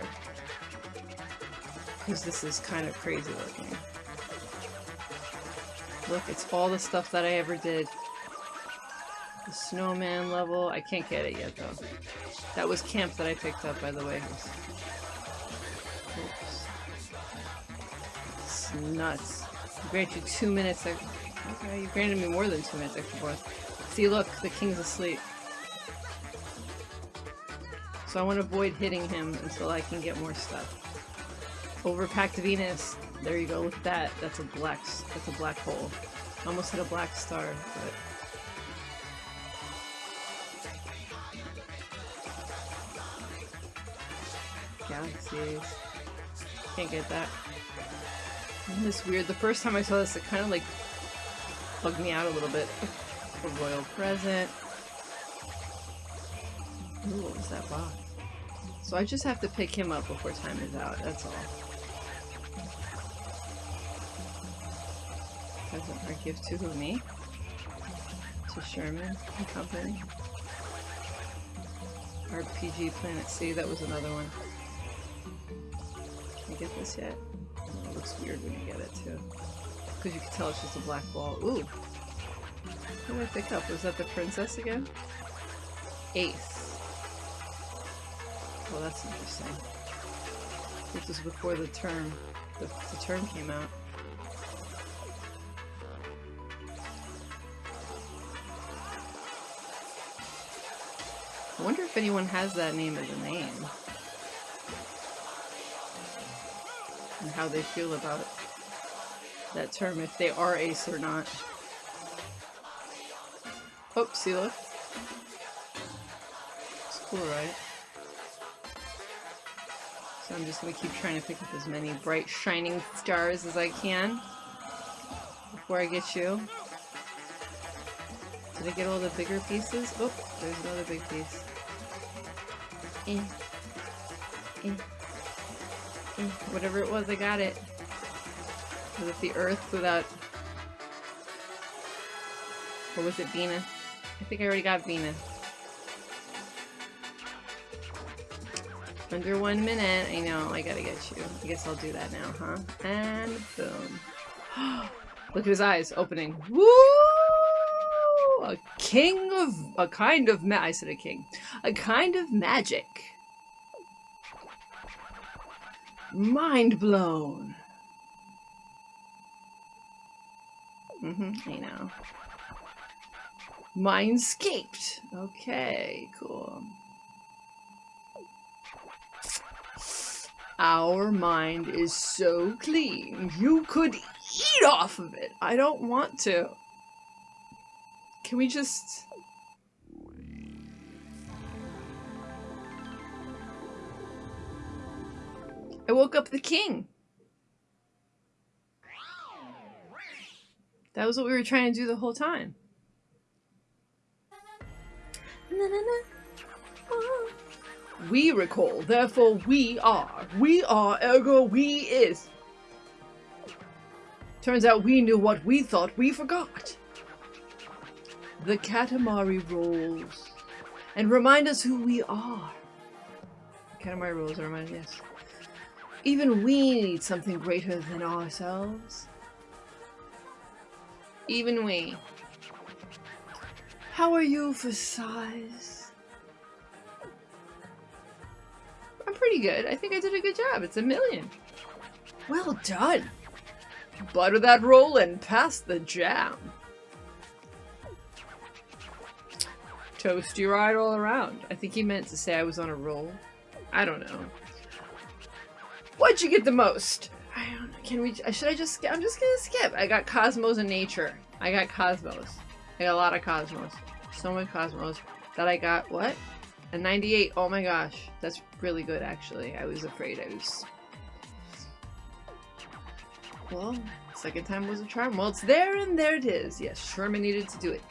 Because this is kind of crazy looking. Look, it's all the stuff that I ever did. The snowman level. I can't get it yet, though. That was camp that I picked up, by the way. Oops. It's nuts. I grant you two minutes. Okay, you granted me more than two minutes extra bonus. See, look, the king's asleep. So I want to avoid hitting him until I can get more stuff. Overpacked Venus. There you go. At that. That's a black. That's a black hole. Almost hit a black star, but. Galaxies. Can't get that. Isn't this weird? The first time I saw this, it kind of like bugged me out a little bit. A royal present. Ooh, what was that box? So I just have to pick him up before time is out, that's all. Or gift to me? To Sherman and company? RPG Planet C, that was another one. Can I get this yet? Oh, it looks weird when you get it too. Because you can tell it's just a black ball. Ooh! What did I pick up? Was that the princess again? Ace. Well, that's interesting. This was before the term. The, the term came out. If anyone has that name as a name. And how they feel about. That term, if they are ace or not. Oh, see. It's cool, right? So I'm just gonna keep trying to pick up as many bright shining stars as I can before I get you. Did I get all the bigger pieces? Oh, there's another big piece. Eh. Eh. Eh. Whatever it was, I got it. Was it the earth without... Or was it Venus? I think I already got Venus. Under one minute. I know, I gotta get you. I guess I'll do that now, huh? And boom. <gasps> Look at his eyes opening. Woo! King of... A kind of ma- I said a king. A kind of magic. Mind blown. Mm-hmm, I know. Mindscaped. Okay, cool. Our mind is so clean, you could eat off of it. I don't want to. Can we just... I woke up the king. That was what we were trying to do the whole time. We recall, therefore we are. We are, ergo we is. Turns out we knew what we thought we forgot. The Katamari rolls. And remind us who we are. Katamari rolls are remind us. Even we need something greater than ourselves. Even we. How are you for size? I'm pretty good. I think I did a good job. It's a million. Well done. Butter that roll and pass the jam. Toasty ride all around. I think he meant to say I was on a roll. I don't know. What'd you get the most? I don't know. Can we? Uh, should I just? I'm just gonna skip. I got Cosmos and Nature. I got Cosmos. I got a lot of Cosmos. So many Cosmos that I got. What? A 98. Oh my gosh. That's really good, actually. I was afraid I was... Well, second time was a charm. Well, it's there and there it is. Yes, Sherman needed to do it.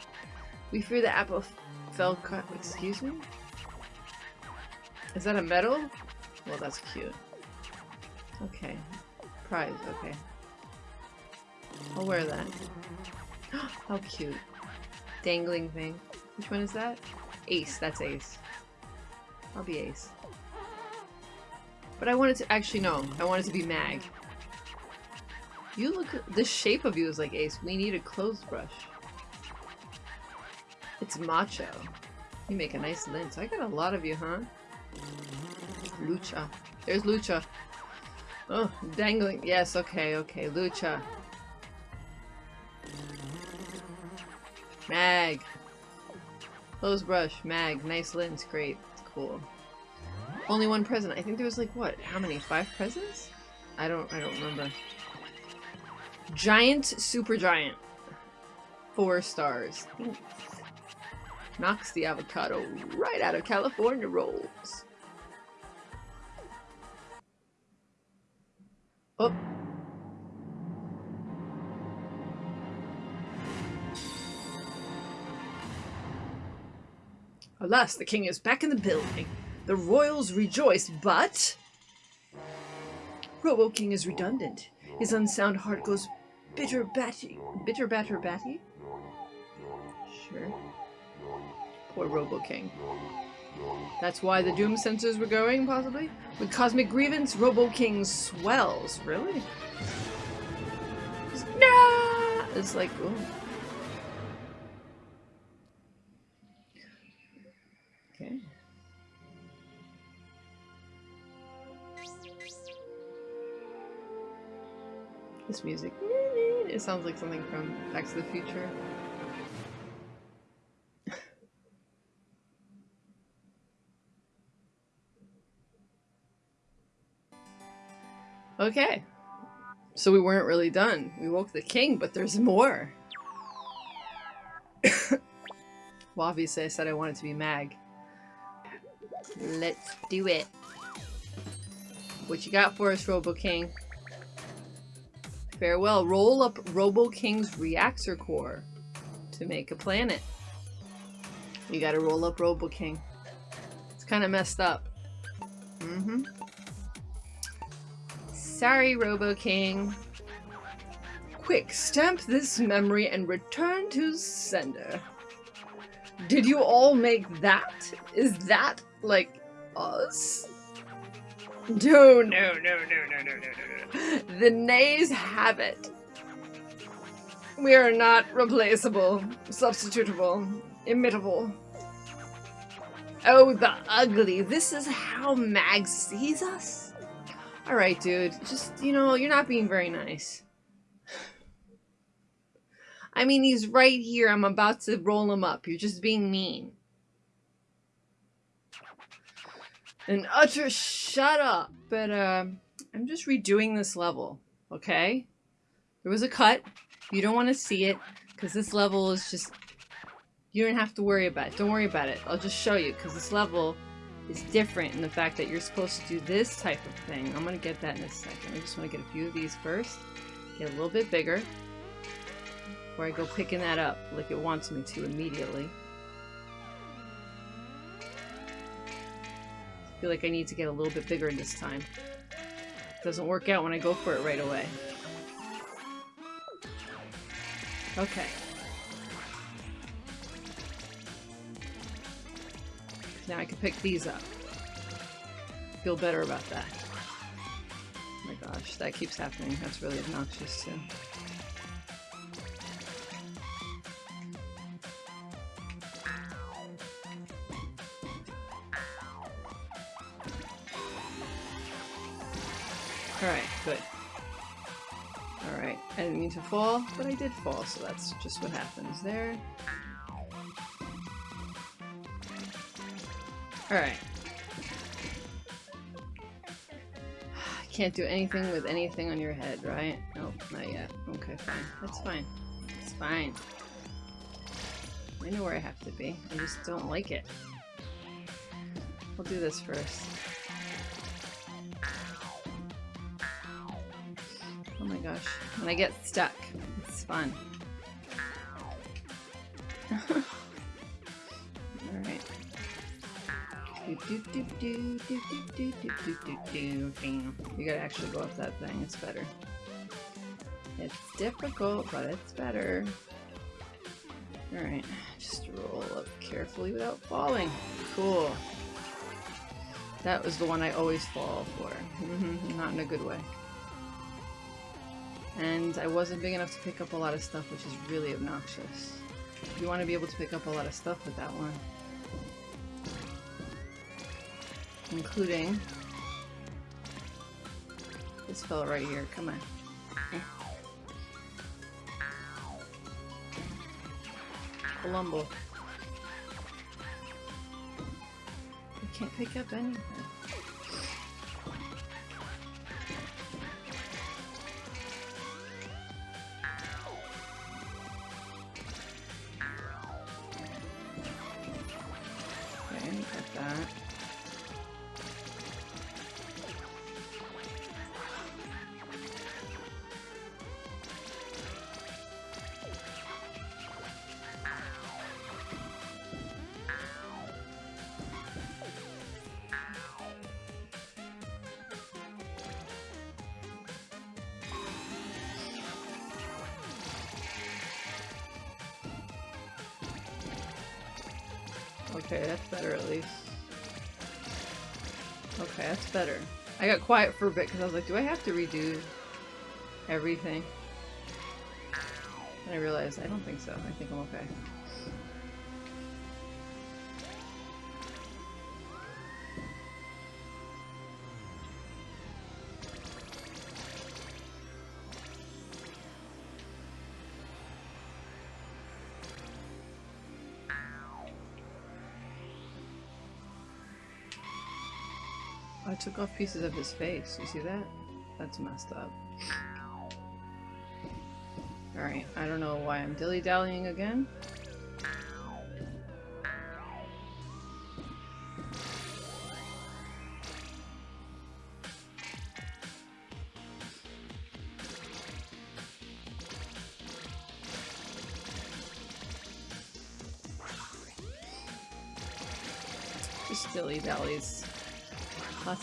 We fear the apple fell cut. Excuse me? Is that a medal? Well, that's cute. Okay. Prize, okay. I'll wear that. <gasps> How cute. Dangling thing. Which one is that? Ace, that's Ace. I'll be Ace. But I wanted to- actually no, I wanted to be Mag. You look- the shape of you is like Ace. We need a clothes brush. It's macho. You make a nice lint. I got a lot of you, huh? Lucha. There's Lucha. Oh, dangling. Yes, okay, okay. Lucha. Mag. Clothes brush. Mag. Nice lens. Great. Cool. Only one present. I think there was like what? How many? Five presents? I don't. I don't remember. Giant. Super giant. Four stars. Knocks the avocado right out of California rolls. Oh. Alas, the king is back in the building. The royals rejoice, but... Robo King is redundant. His unsound heart goes bitter batty. Bitter batter batty? Sure. Poor Robo King. That's why the Doom sensors were going, possibly? With Cosmic Grievance, Robo King swells. Really? Nah! It's like, oh. Okay. This music. It sounds like something from Back to the Future. Okay. So we weren't really done. We woke the king, but there's more. <coughs> well, obviously I said I wanted to be Mag. Let's do it. What you got for us, Robo King? Farewell. Roll up Robo King's reactor core to make a planet. You gotta roll up Robo King. It's kind of messed up. Mm-hmm. Sorry, Robo King. Quick, stamp this memory and return to sender. Did you all make that? Is that, like, us? No, no, no, no, no, no, no, no. The nays have it. We are not replaceable, substitutable, imitable. Oh, the ugly. This is how Mag sees us? Alright, dude. Just, you know, you're not being very nice. I mean, he's right here. I'm about to roll him up. You're just being mean. An utter shut up. But, uh, I'm just redoing this level, okay? There was a cut. You don't want to see it, because this level is just... You don't have to worry about it. Don't worry about it. I'll just show you, because this level is different in the fact that you're supposed to do this type of thing. I'm going to get that in a second. I just want to get a few of these first. Get a little bit bigger. Before I go picking that up like it wants me to immediately. I feel like I need to get a little bit bigger this time. It Doesn't work out when I go for it right away. Okay. Now I can pick these up. Feel better about that. Oh my gosh, that keeps happening. That's really obnoxious too. Alright, good. Alright, I didn't mean to fall, but I did fall, so that's just what happens there. Alright. <sighs> Can't do anything with anything on your head, right? Nope, not yet. Okay, fine. That's fine. It's fine. I know where I have to be. I just don't like it. We'll do this first. Oh my gosh. When I get stuck, it's fun. <laughs> You gotta actually go up that thing, it's better. It's difficult, but it's better. Alright, just roll up carefully without falling. Cool. That was the one I always fall for. <laughs> Not in a good way. And I wasn't big enough to pick up a lot of stuff, which is really obnoxious. You want to be able to pick up a lot of stuff with that one. Including this fellow right here. Come on. Colombo. I can't pick up anything. Quiet for a bit because I was like, do I have to redo everything? And I realized I don't think so. I think I'm okay. I took off pieces of his face. You see that? That's messed up. Alright, I don't know why I'm dilly-dallying again.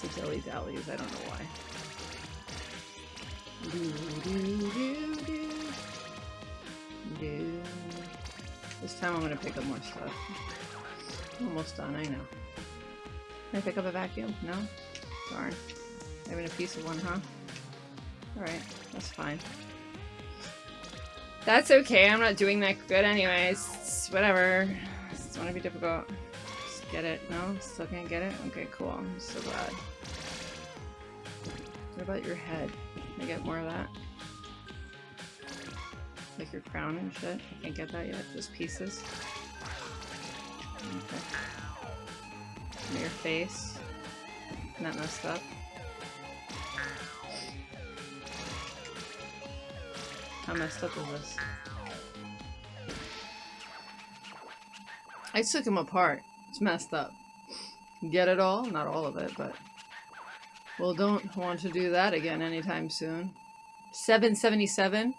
Of dilly dallies, I don't know why. Do, do, do, do. This time I'm gonna pick up more stuff. Almost done, I know. Can I pick up a vacuum? No? Darn. Having a piece of one, huh? Alright, that's fine. That's okay, I'm not doing that good anyways. It's whatever. It's gonna be difficult. Just get it. No? Still can't get it? Okay, cool. I'm so glad. What about your head? Can I get more of that? Like your crown and shit? I can't get that yet. Just pieces. Okay. Your face. Not messed up. How messed up is this? I took him apart. It's messed up. Get it all? Not all of it, but... Well, don't want to do that again anytime soon. 777?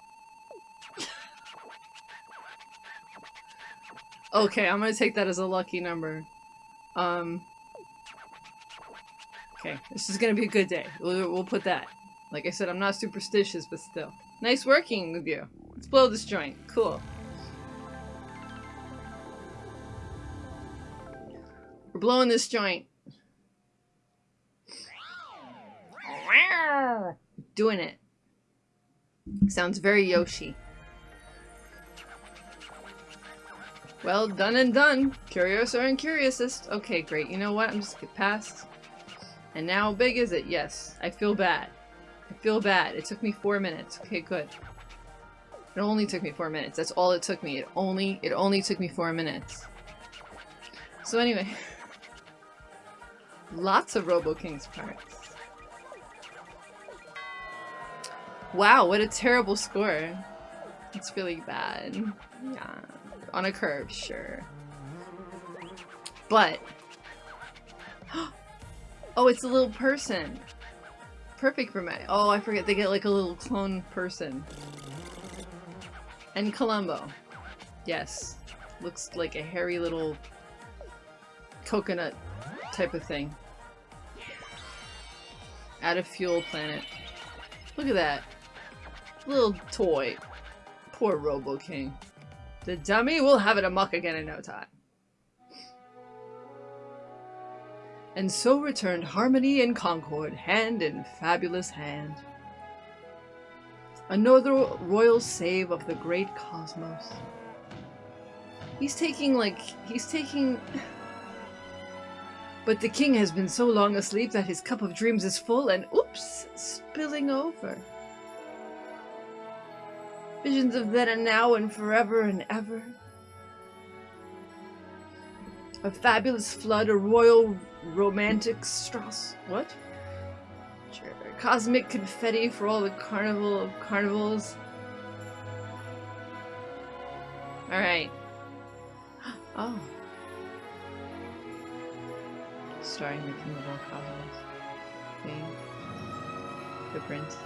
okay, I'm gonna take that as a lucky number. Um... Okay, this is gonna be a good day. We'll, we'll put that. Like I said, I'm not superstitious, but still. Nice working with you. Let's blow this joint. Cool. We're blowing this joint. Doing it. Sounds very Yoshi. Well, done and done. Curioso and Curiousist. Okay, great. You know what? I'm just get past. And now, how big is it? Yes. I feel bad. I feel bad. It took me four minutes. Okay, good. It only took me four minutes. That's all it took me. It only it only took me four minutes. So anyway. <laughs> Lots of Robo King's parts. Wow, what a terrible score. It's really bad. Yeah. On a curve, sure. But <gasps> Oh, it's a little person. Perfect for me. Oh, I forget. They get like a little clone person. And Colombo. Yes. Looks like a hairy little coconut type of thing. Out of fuel planet. Look at that. Little toy. Poor Robo King. The dummy will have it amuck again in no time. And so returned harmony and concord, hand in fabulous hand. Another royal save of the great cosmos. He's taking, like, he's taking... <sighs> But the king has been so long asleep that his cup of dreams is full and, oops, spilling over. Visions of then and now and forever and ever. A fabulous flood, a royal romantic Strauss. What? Sure. Cosmic confetti for all the carnival of carnivals. Alright. <gasps> Oh. Starring the king of all cosmos. The prince.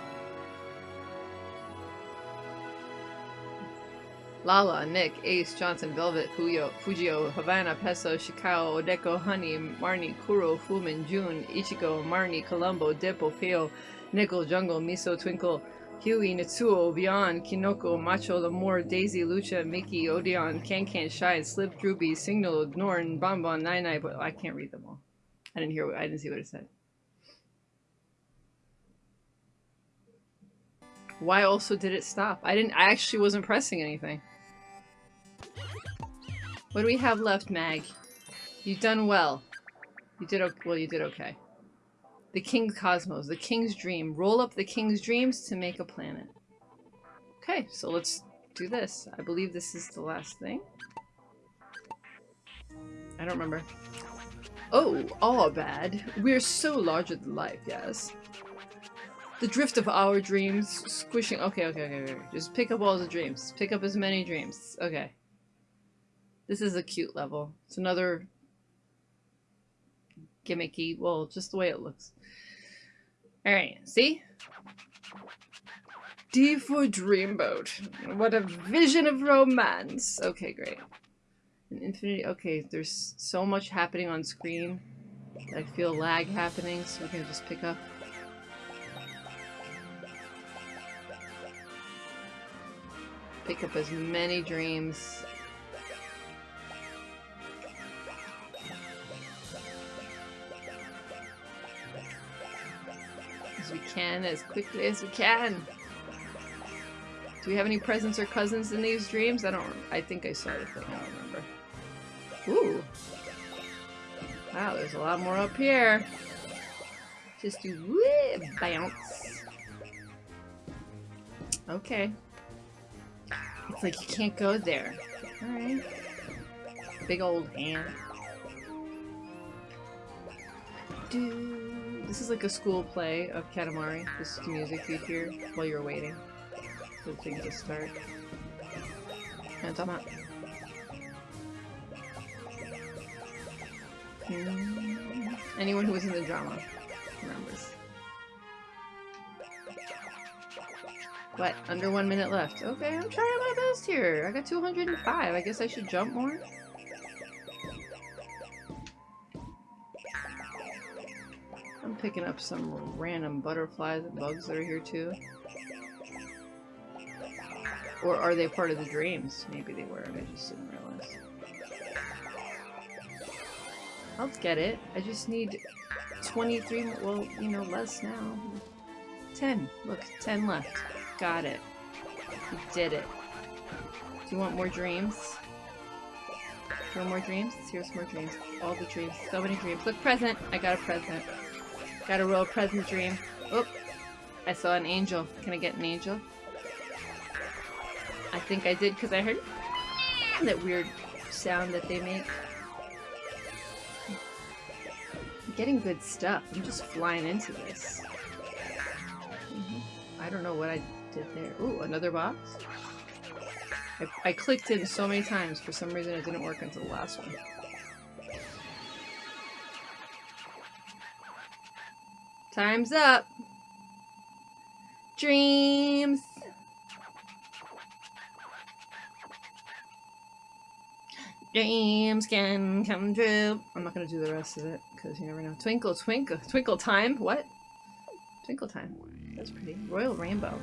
Nick, Ace, Johnson, Velvet, Fujio, Havana, Peso, Shikao, Odeko, Honey, Marnie, Kuro, Fumin, June, Ichigo, Marnie, Colombo, Dippo, Peo, Nickel, Jungle, Miso, Twinkle, Huey, Natsuo, Beyond, Kinoko, Macho, Lamore, Daisy, Lucha, Mickey, Odeon, Can Shine, Slip, Droopy, Signal, Norn, Bonbon, Nine Nine, but I can't read them all. I didn't hear. I didn't see what it said. Why also did it stop? I didn't. I actually wasn't pressing anything. What do we have left, Mag? You've done well. You did. Well, you did okay. The King's Cosmos, the King's Dream. Roll up the King's Dreams to make a planet. Okay, so let's do this. I believe this is the last thing. I don't remember. Oh, all bad. We're so larger than life, yes. The drift of our dreams, squishing- okay, okay, okay, okay. Just pick up all the dreams. Pick up as many dreams. Okay. This is a cute level. It's another gimmicky, well, just the way it looks. Alright, see? D for Dreamboat. What a vision of romance. Okay, great. An infinity. Okay, there's so much happening on screen. I feel lag happening, so we're gonna just pick up. Pick up as many dreams. Can, as quickly as we can. Do we have any presents or cousins in these dreams? I don't. I think I saw the thing. I don't remember. Ooh. Wow, there's a lot more up here. Just do woo, bounce. Okay. It's like you can't go there. Alright. Big old hand. Do this is like a school play of Katamari. This is the music you hear while you're waiting for the thing to start. Hmm. Anyone who was in the drama remembers. What? Under one minute left. Okay, I'm trying my best here. I got 205. I guess I should jump more. Picking up some random butterflies and bugs that are here too. Or are they part of the dreams? Maybe they were, I just didn't realize. I'll get it. I just need 23, well, you know, less now. 10. Look, 10 left. Got it. You did it. Do you want more dreams? Do you want more dreams? Here's more dreams. All the dreams. So many dreams. Look, present! I got a present. Got a real present dream. Oop! I saw an angel. Can I get an angel? I think I did because I heard that weird sound that they make. I'm getting good stuff. I'm just flying into this. Mm -hmm. I don't know what I did there. Ooh, another box? I, I clicked in so many times. For some reason it didn't work until the last one. Time's up! Dreams! Dreams can come true. I'm not gonna do the rest of it, because you never know. Twinkle, twinkle, twinkle time? What? Twinkle time. That's pretty. Royal Rainbow.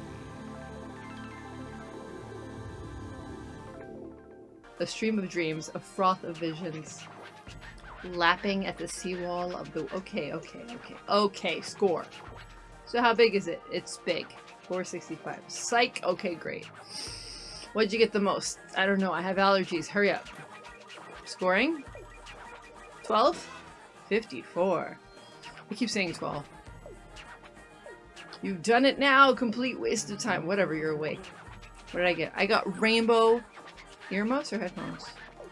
A stream of dreams, a froth of visions. Lapping at the seawall of the... Okay, okay, okay. Okay, score. So how big is it? It's big. 465. Psych! Okay, great. What'd you get the most? I don't know. I have allergies. Hurry up. Scoring? 12? 54. I keep saying 12. You've done it now! Complete waste of time. Whatever, you're awake. What did I get? I got rainbow earmuffs or headphones?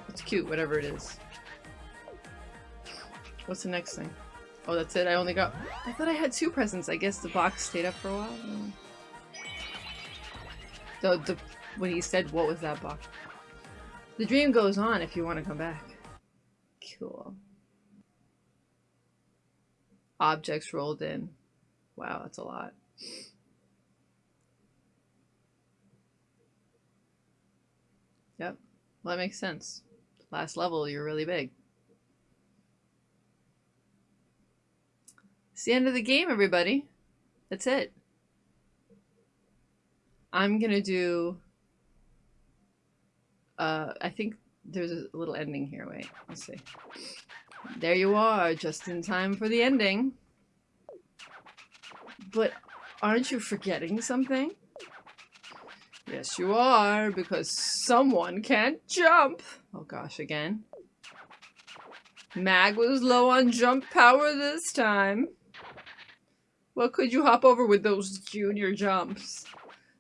It's cute, whatever it is. What's the next thing? Oh, that's it? I only got- I thought I had two presents. I guess the box stayed up for a while? The, the, when he said, what was that box? The dream goes on if you want to come back. Cool. Objects rolled in. Wow, that's a lot. Yep. Well, that makes sense. Last level, you're really big. It's the end of the game, everybody. That's it. I'm gonna do... Uh, I think there's a little ending here. Wait, let's see. There you are, just in time for the ending. But aren't you forgetting something? Yes, you are, because someone can't jump. Oh gosh, again. Mag was low on jump power this time. What could you hop over with those junior jumps?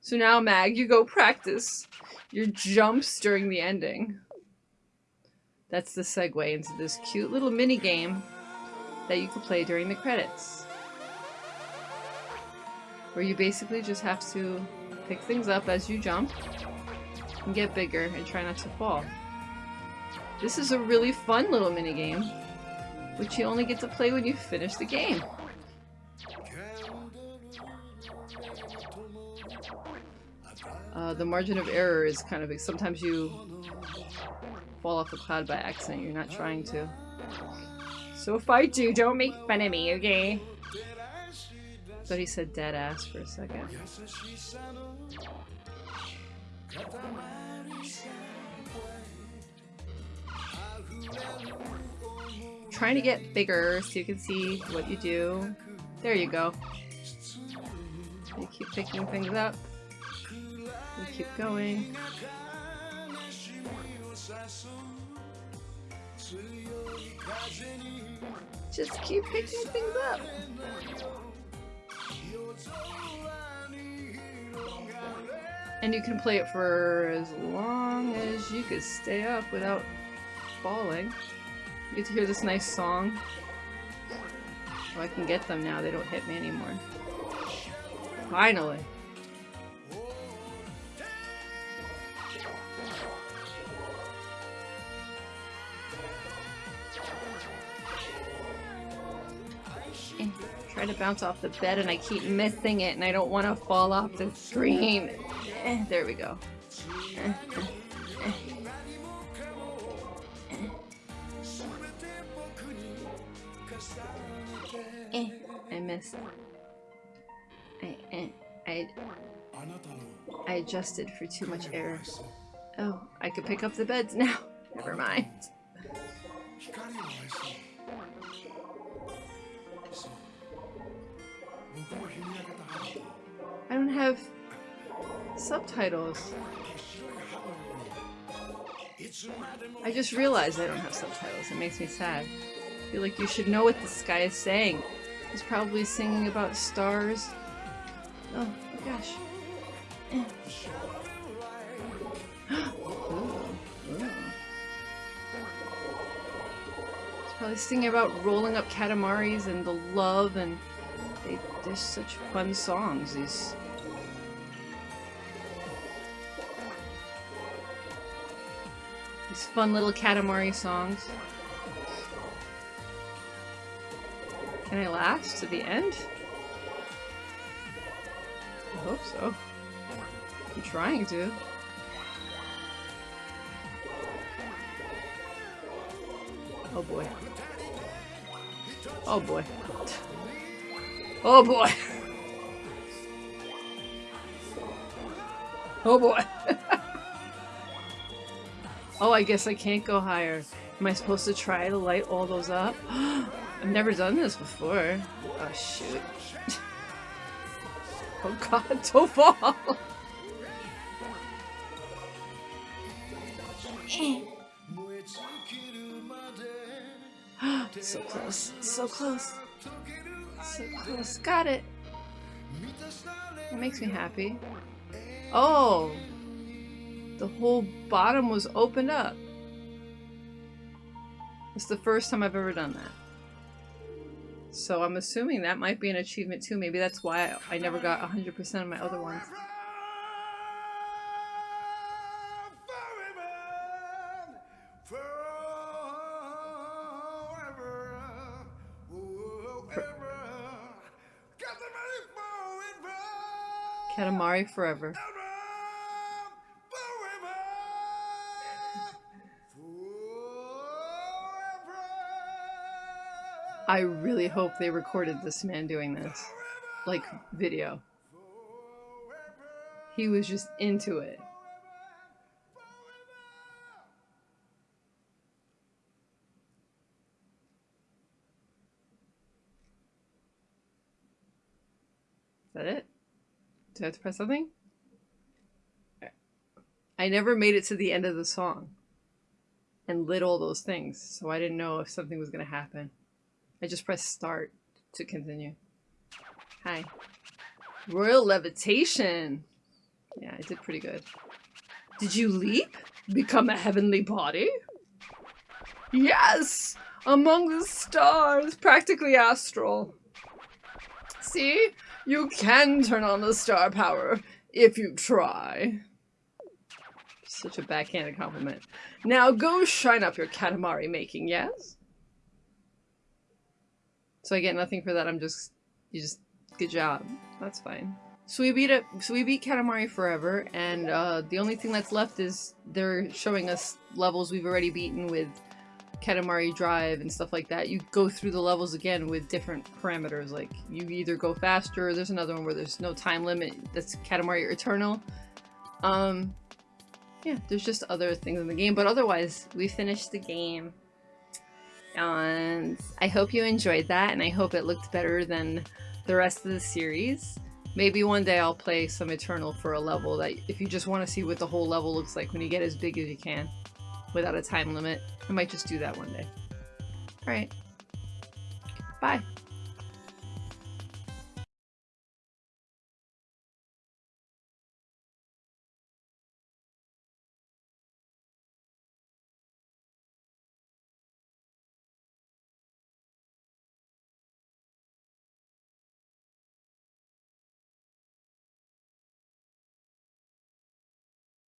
So now, Mag, you go practice your jumps during the ending. That's the segue into this cute little mini game that you can play during the credits. Where you basically just have to pick things up as you jump and get bigger and try not to fall. This is a really fun little mini game, which you only get to play when you finish the game. Uh, the margin of error is kind of sometimes you fall off a cloud by accident. You're not trying to. So if I do, don't make fun of me, okay? Thought he said dead ass for a second. Trying to get bigger so you can see what you do. There you go. You keep picking things up. Keep going. Just keep picking things up. And you can play it for as long as you could stay up without falling. You get to hear this nice song. Oh, I can get them now. They don't hit me anymore. Finally. Try to bounce off the bed and I keep missing it and I don't want to fall off the screen. Eh, there we go. Eh, eh, I missed. I, I, I adjusted for too much error. Oh, I could pick up the beds now. <laughs> Never mind. I don't have subtitles. I just realized I don't have subtitles. It makes me sad. I feel like you should know what this guy is saying. He's probably singing about stars. Oh, gosh. <gasps> He's probably singing about rolling up Katamaris and the love and they, they're such fun songs. These These fun little Katamari songs. Can I last to the end? I hope so. I'm trying to. Oh boy. Oh boy. Oh boy. Oh boy. <laughs> Oh, I guess I can't go higher. Am I supposed to try to light all those up? <gasps> I've never done this before. Oh, shoot. <laughs> oh god, don't fall! <gasps> so close, so close. So oh, close, got it! It makes me happy. Oh! the whole bottom was opened up. It's the first time I've ever done that. So I'm assuming that might be an achievement too. Maybe that's why I never got 100% of my other ones. Forever. I really hope they recorded this man doing this. Like, video. He was just into it. Is that it? Do I have to press something? I never made it to the end of the song and lit all those things, so I didn't know if something was going to happen. I just pressed start to continue. Hi. Royal levitation! Yeah, I did pretty good. Did you leap? Become a heavenly body? Yes! Among the stars! Practically astral. See? You can turn on the star power if you try. Such a backhanded compliment. Now go shine up your Katamari making, yes? So I get nothing for that, I'm just... You just... Good job. That's fine. So we beat it. So we beat Katamari Forever, and uh, the only thing that's left is they're showing us levels we've already beaten with Katamari Drive and stuff like that, you go through the levels again with different parameters. Like, you either go faster, there's another one where there's no time limit, that's Katamari Eternal. Um, yeah, there's just other things in the game, but otherwise, we finished the game. And I hope you enjoyed that, and I hope it looked better than the rest of the series. Maybe one day I'll play some Eternal for a level that if you just want to see what the whole level looks like when you get as big as you can without a time limit. I might just do that one day. Alright. Bye.